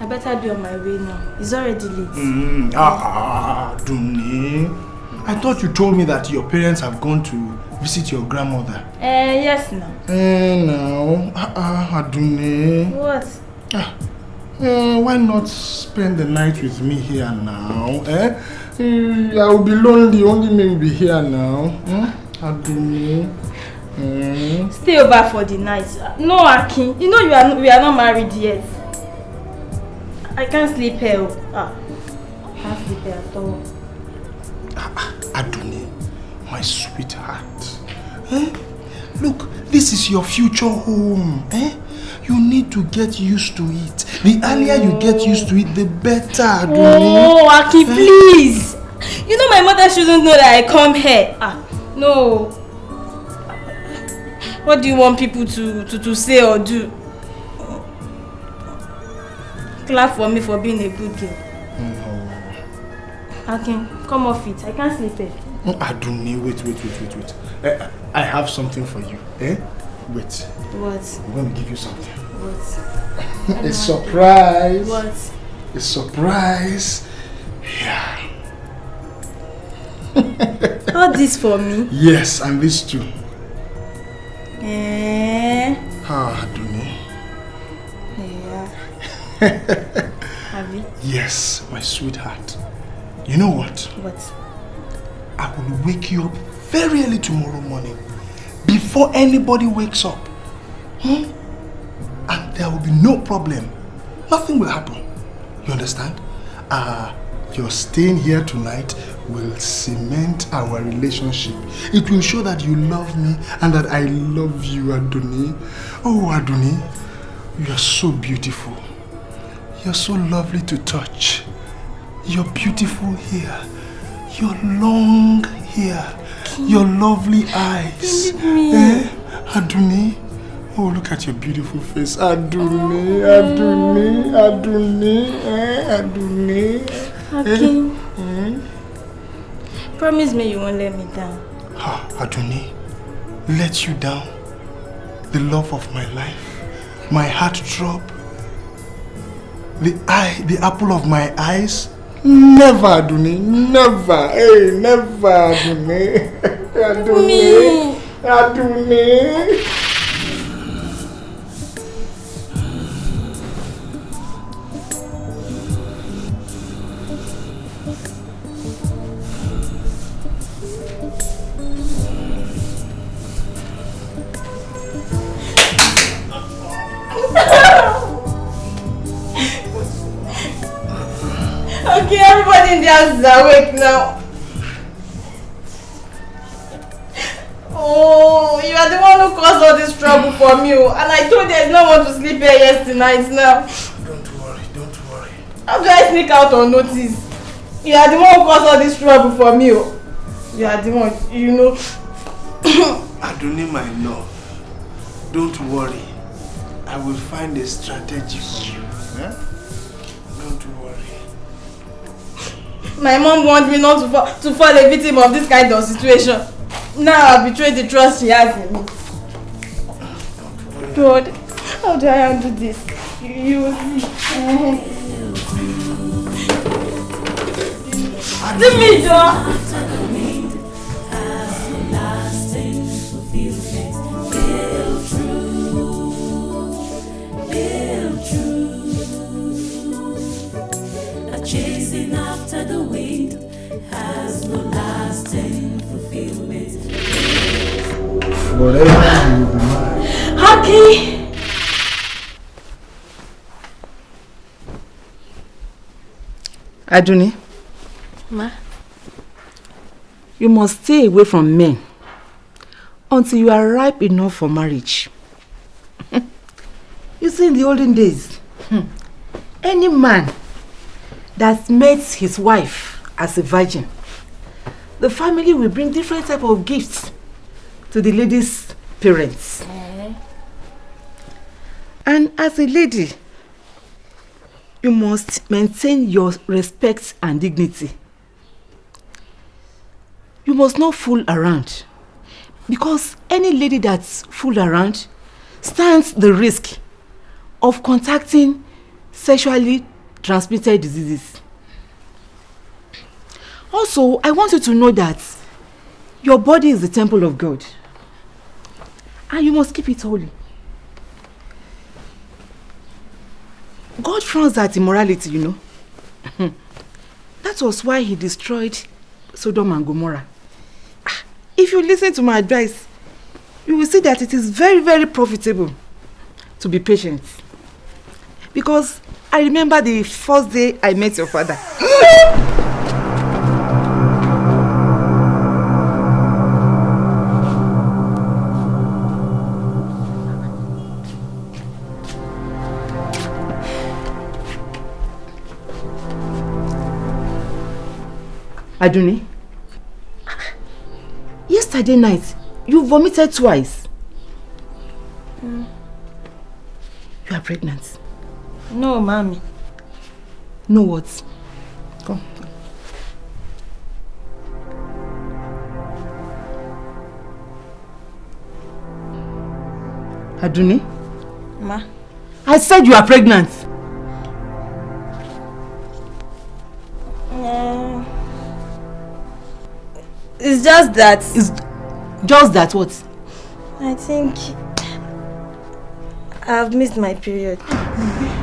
I better be on my way now. It's already late. Mm, ah, Aduni. I thought you told me that your parents have gone to visit your grandmother. Eh, yes, now. Eh, no. Ah, ah, Aduni. What? Eh, why not spend the night with me here now? Eh? Eh, I will be lonely, only me will be here now. Hmm? Aduni. Hmm? Stay over for the night. No, Akin. You know you are we are not married yet. I can't sleep here. oh. Ah, I can't sleep here at all. My sweetheart. Eh? Look, this is your future home. Eh? You need to get used to it. The earlier you get used to it, the better. Oh, Akin, please. You know my mother shouldn't know that I come here. Ah, no. What do you want people to, to, to say or do? Clap for me for being a good girl. Akin, come off it. I can't sleep here. Aduni, wait, wait, wait, wait, wait. Eh, I have something for you. Eh? Wait. What? I'm going to give you something. What? A surprise. What? A surprise. Yeah. All this for me? Yes, and this too. Eh? Ah, Aduni. Yeah. Have you? Yes, my sweetheart. You know what? What? I will wake you up very early tomorrow morning. Before anybody wakes up. Hmm? And there will be no problem. Nothing will happen. You understand? Uh, your staying here tonight will cement our relationship. It will show that you love me and that I love you, Aduni. Oh, Aduni, you are so beautiful. You're so lovely to touch. You're beautiful here. Your long hair. Your lovely eyes. Eh? Aduni. Oh, look at your beautiful face. Aduni, Aduni, Aduni, eh? Aduni. Akin. Eh? Promise me you won't let me down. Ah, Aduni, let you down. The love of my life. My heart drop. The eye, the apple of my eyes. Never, Aduni, never. Hey, never, Aduni. Aduni. Aduni. Is awake now. Oh, you are the one who caused all this trouble for me. oh. And I told you there's no one to sleep here yesterday night now. Don't worry, don't worry. How do I sneak out on notice? You are the one who caused all this trouble for me. oh. You are the one, you know. Aduni, my love. Don't worry. I will find a strategy for you. Eh? My mom warned me not to fall, to fall a victim of this kind of situation. Now I betrayed the trust she has in me. God, how do I handle this? You, see. Leave me, John. After the wind has no lasting fulfillment. Forever you will be mine. Haki! Aduni, Ma? you must stay away from men until you are ripe enough for marriage. you see, in the olden days, hmm, any man that meets his wife as a virgin, the family will bring different type of gifts to the lady's parents. And as a lady, you must maintain your respect and dignity you must not fool around. Because any lady that's fool around stands the risk of contacting sexually transmitted diseases. Also, I want you to know that your body is the temple of God. And you must keep it holy. God frowns at immorality, you know. that was why he destroyed Sodom and Gomorrah. Ah, If you listen to my advice, you will see that it is very, very profitable to be patient. Because I remember the first day I met your father. Aduni, yesterday night you vomited twice. Mm. You are pregnant. No, mommy. No words. Come. Aduni, Ma. I said you are pregnant. Uh, it's just that. It's just that what? I think I've missed my period.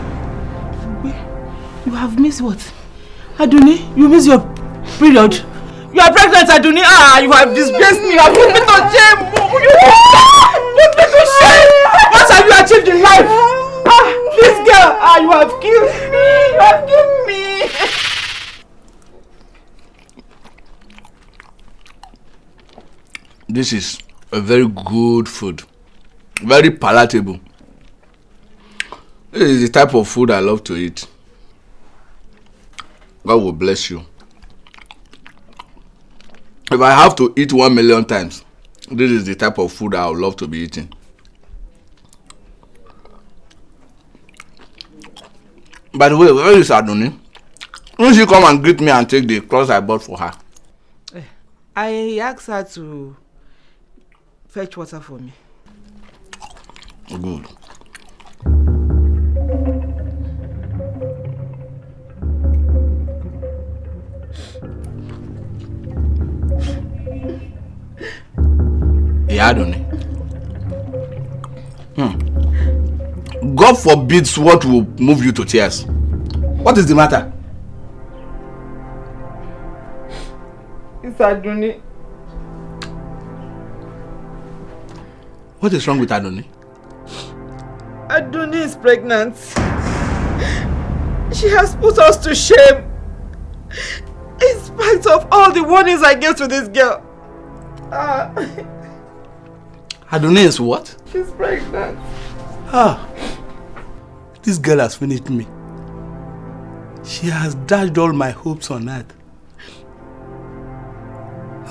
You have missed what? Aduni, you missed your period. You are pregnant, Aduni. Ah, you have disgraced me. You have put me to shame. You put me to shame. What have you achieved in life? Ah, this girl. Ah, you have killed me. You have killed me. This is a very good food. Very palatable. This is the type of food I love to eat. God will bless you. If I have to eat one million times, this is the type of food I would love to be eating. By the way, where is Aduni? Won't she come and greet me and take the clothes I bought for her? Eh, I asked her to fetch water for me. Good. Aduni. Hmm. God forbids what will move you to tears. What is the matter? It's Aduni. What is wrong with Adoni? Aduni is pregnant. She has put us to shame. In spite of all the warnings I gave to this girl. Ah, Aduni is what? she's pregnant. Ah, this girl has finished me. She has dashed all my hopes on earth.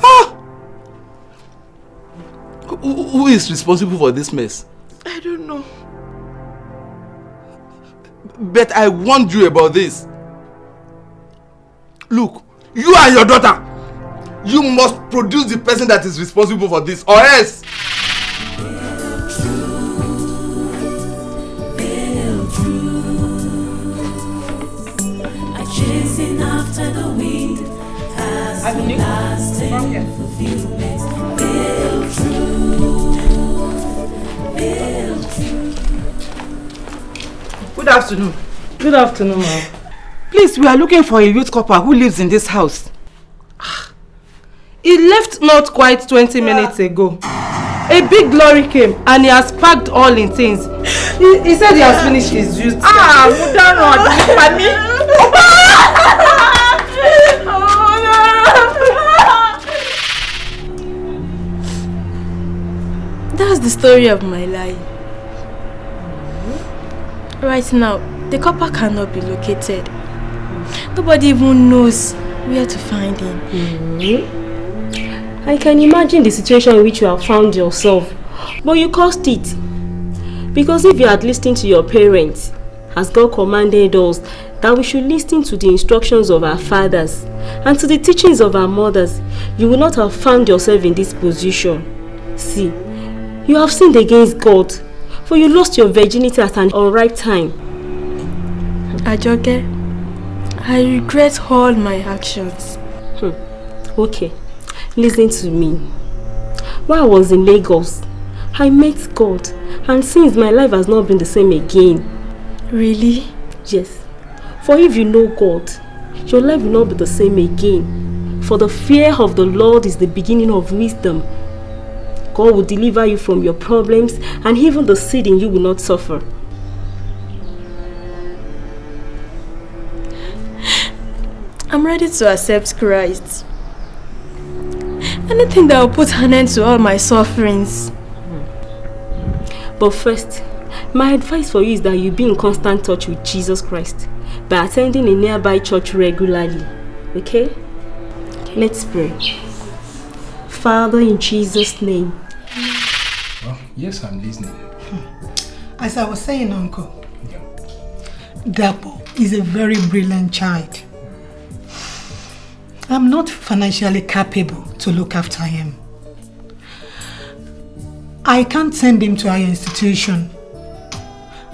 Ah! Who, who is responsible for this mess? I don't know. But I warned you about this. Look, you and your daughter, you must produce the person that is responsible for this, or else. Good afternoon. Good afternoon, ma'am. Please, we are looking for a youth corper who lives in this house. He left not quite 20 minutes ago. A big lorry came and he has packed all in things. He, he said he has finished his youth. Ah, Mudano, Mami. That's the story of my life. Right now, the corper cannot be located. Nobody even knows where to find him. Mm-hmm. I can imagine the situation in which you have found yourself, but you caused it. Because if you had listened to your parents as God commanded us, that we should listen to the instructions of our fathers and to the teachings of our mothers, you would not have found yourself in this position. See, you have sinned against God, for you lost your virginity at an unripe time. Ajoke, I regret all my actions. Hmm. Okay, listen to me. While I was in Lagos, I met God, and since my life has not been the same again. Really? Yes. For if you know God, your life will not be the same again. For the fear of the Lord is the beginning of wisdom. God will deliver you from your problems, and even the seed in you will not suffer. I'm ready to accept Christ. Anything that will put an end to all my sufferings. But first, my advice for you is that you be in constant touch with Jesus Christ by attending a nearby church regularly. Okay? Let's pray. Father, in Jesus' name. Oh, yes, I'm listening. Hmm. As I was saying, Uncle, Dapo is a very brilliant child. I'm not financially capable to look after him. I can't send him to our institution.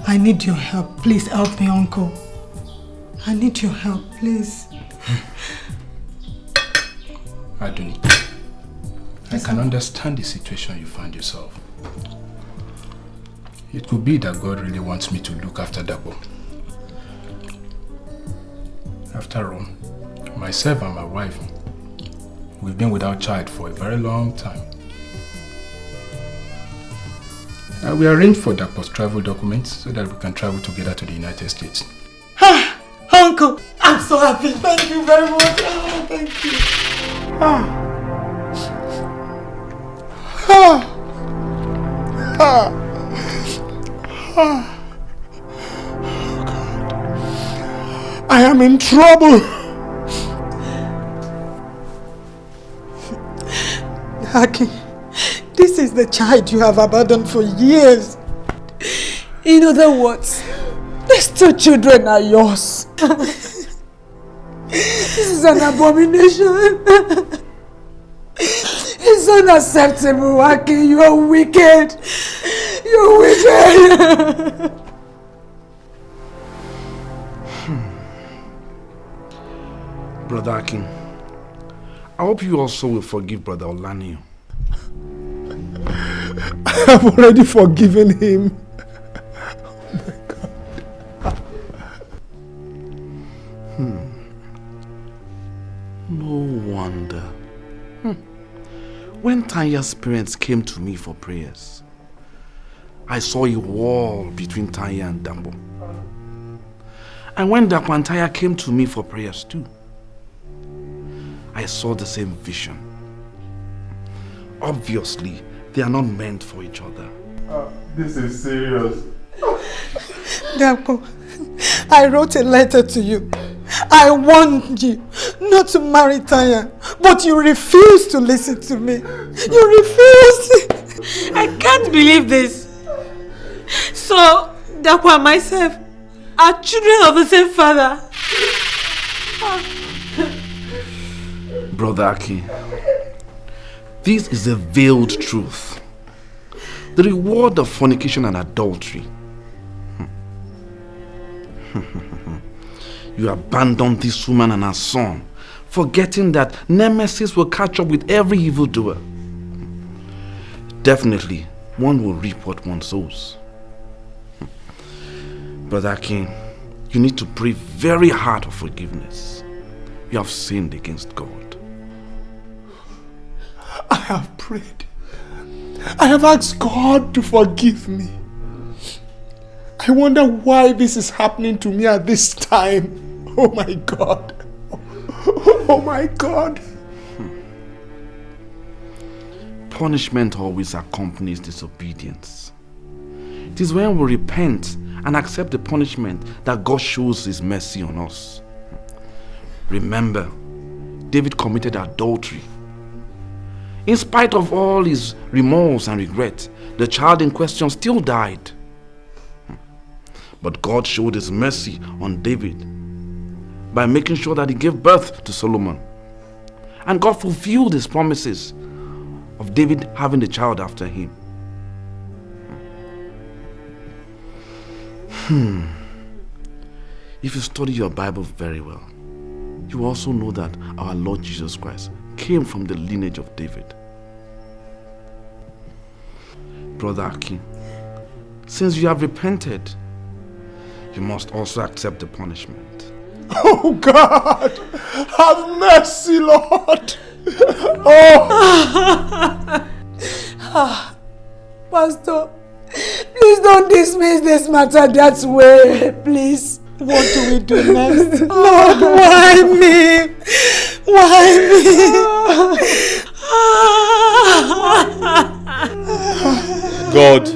I need your help. Please help me, Uncle. I need your help, please. Hmm. Aduni, I can understand the situation you find yourself. It could be that God really wants me to look after Dapo. After all, myself and my wife, we've been without child for a very long time. Uh, we arranged for Dapo's travel documents so that we can travel together to the United States. Ah, Uncle, I'm so happy. Thank you very much. Oh, thank you. Ah. I am in trouble. Akin, this is the child you have abandoned for years. In other words, these two children are yours. this is an abomination. It's unacceptable, Akin. You are wicked. You're wicked. Brother Akin, I hope you also will forgive Brother Olanio. I have already forgiven him. Oh my God. hmm. No wonder. When Tanya's parents came to me for prayers, I saw a wall between Tanya and Dapo. And when Dapo and Tanya came to me for prayers too, I saw the same vision. Obviously, they are not meant for each other. Ah, this is serious. Dapo, I wrote a letter to you. I warned you not to marry Tanya, but you refused to listen to me. You refused. I can't believe this. So, Dapo and myself are children of the same father. Brother Akin, this is a veiled truth. The reward of fornication and adultery. Hmm. you abandoned this woman and her son, forgetting that nemesis will catch up with every evildoer. Definitely, one will reap what one sows. Brother King, you need to pray very hard for forgiveness. You have sinned against God. I have prayed. I have asked God to forgive me. I wonder why this is happening to me at this time. Oh my God. Oh my God. Punishment always accompanies disobedience. It is when we repent and accept the punishment that God shows His mercy on us. Remember, David committed adultery. In spite of all his remorse and regret, the child in question still died. But God showed his mercy on David by making sure that he gave birth to Solomon. And God fulfilled his promises of David having a child after him. Hmm. If you study your Bible very well, you also know that our Lord Jesus Christ came from the lineage of David. Brother Akin, since you have repented, you must also accept the punishment. Oh God! Have mercy, Lord! Oh! Ah, Pastor, please don't dismiss this matter that way, please. What do we do next? Lord, why me? Why me? God,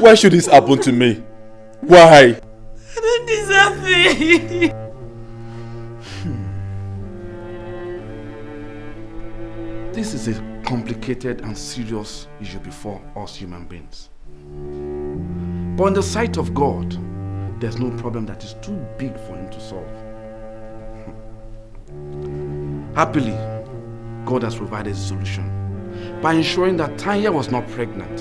why should this happen to me? Why? I don't deserve it. This is a complicated and serious issue before us human beings. But in the sight of God, there's no problem that is too big for him to solve. Happily, God has provided a solution by ensuring that Tanya was not pregnant.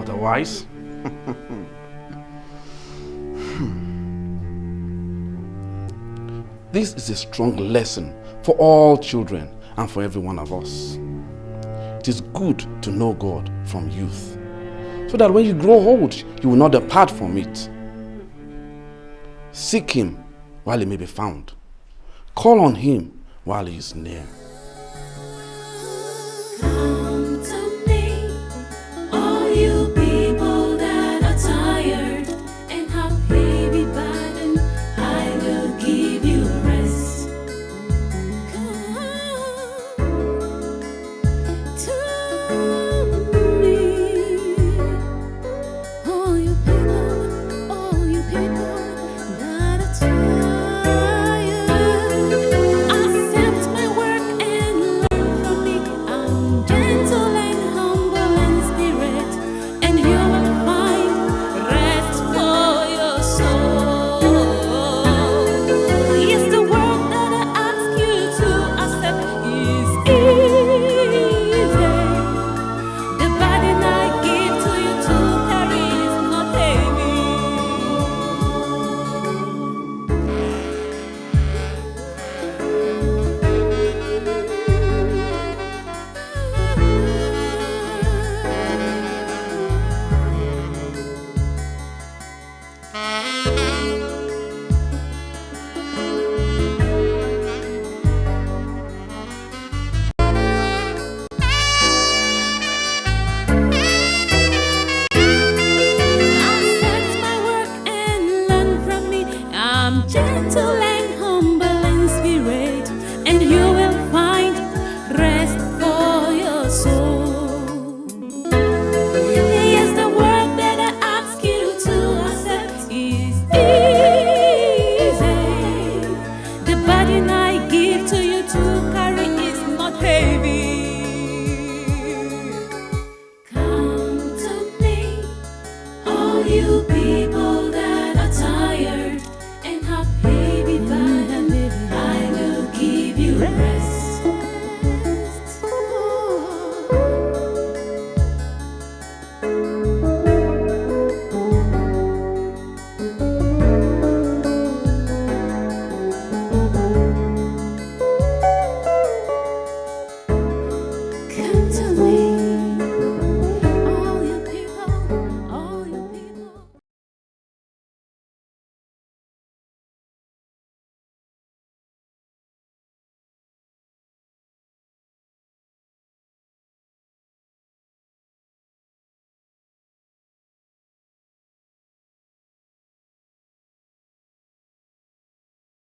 Otherwise, this is a strong lesson for all children and for every one of us. It is good to know God from youth, so that when you grow old, you will not depart from it. Seek Him while He may be found. Call on Him while He is near.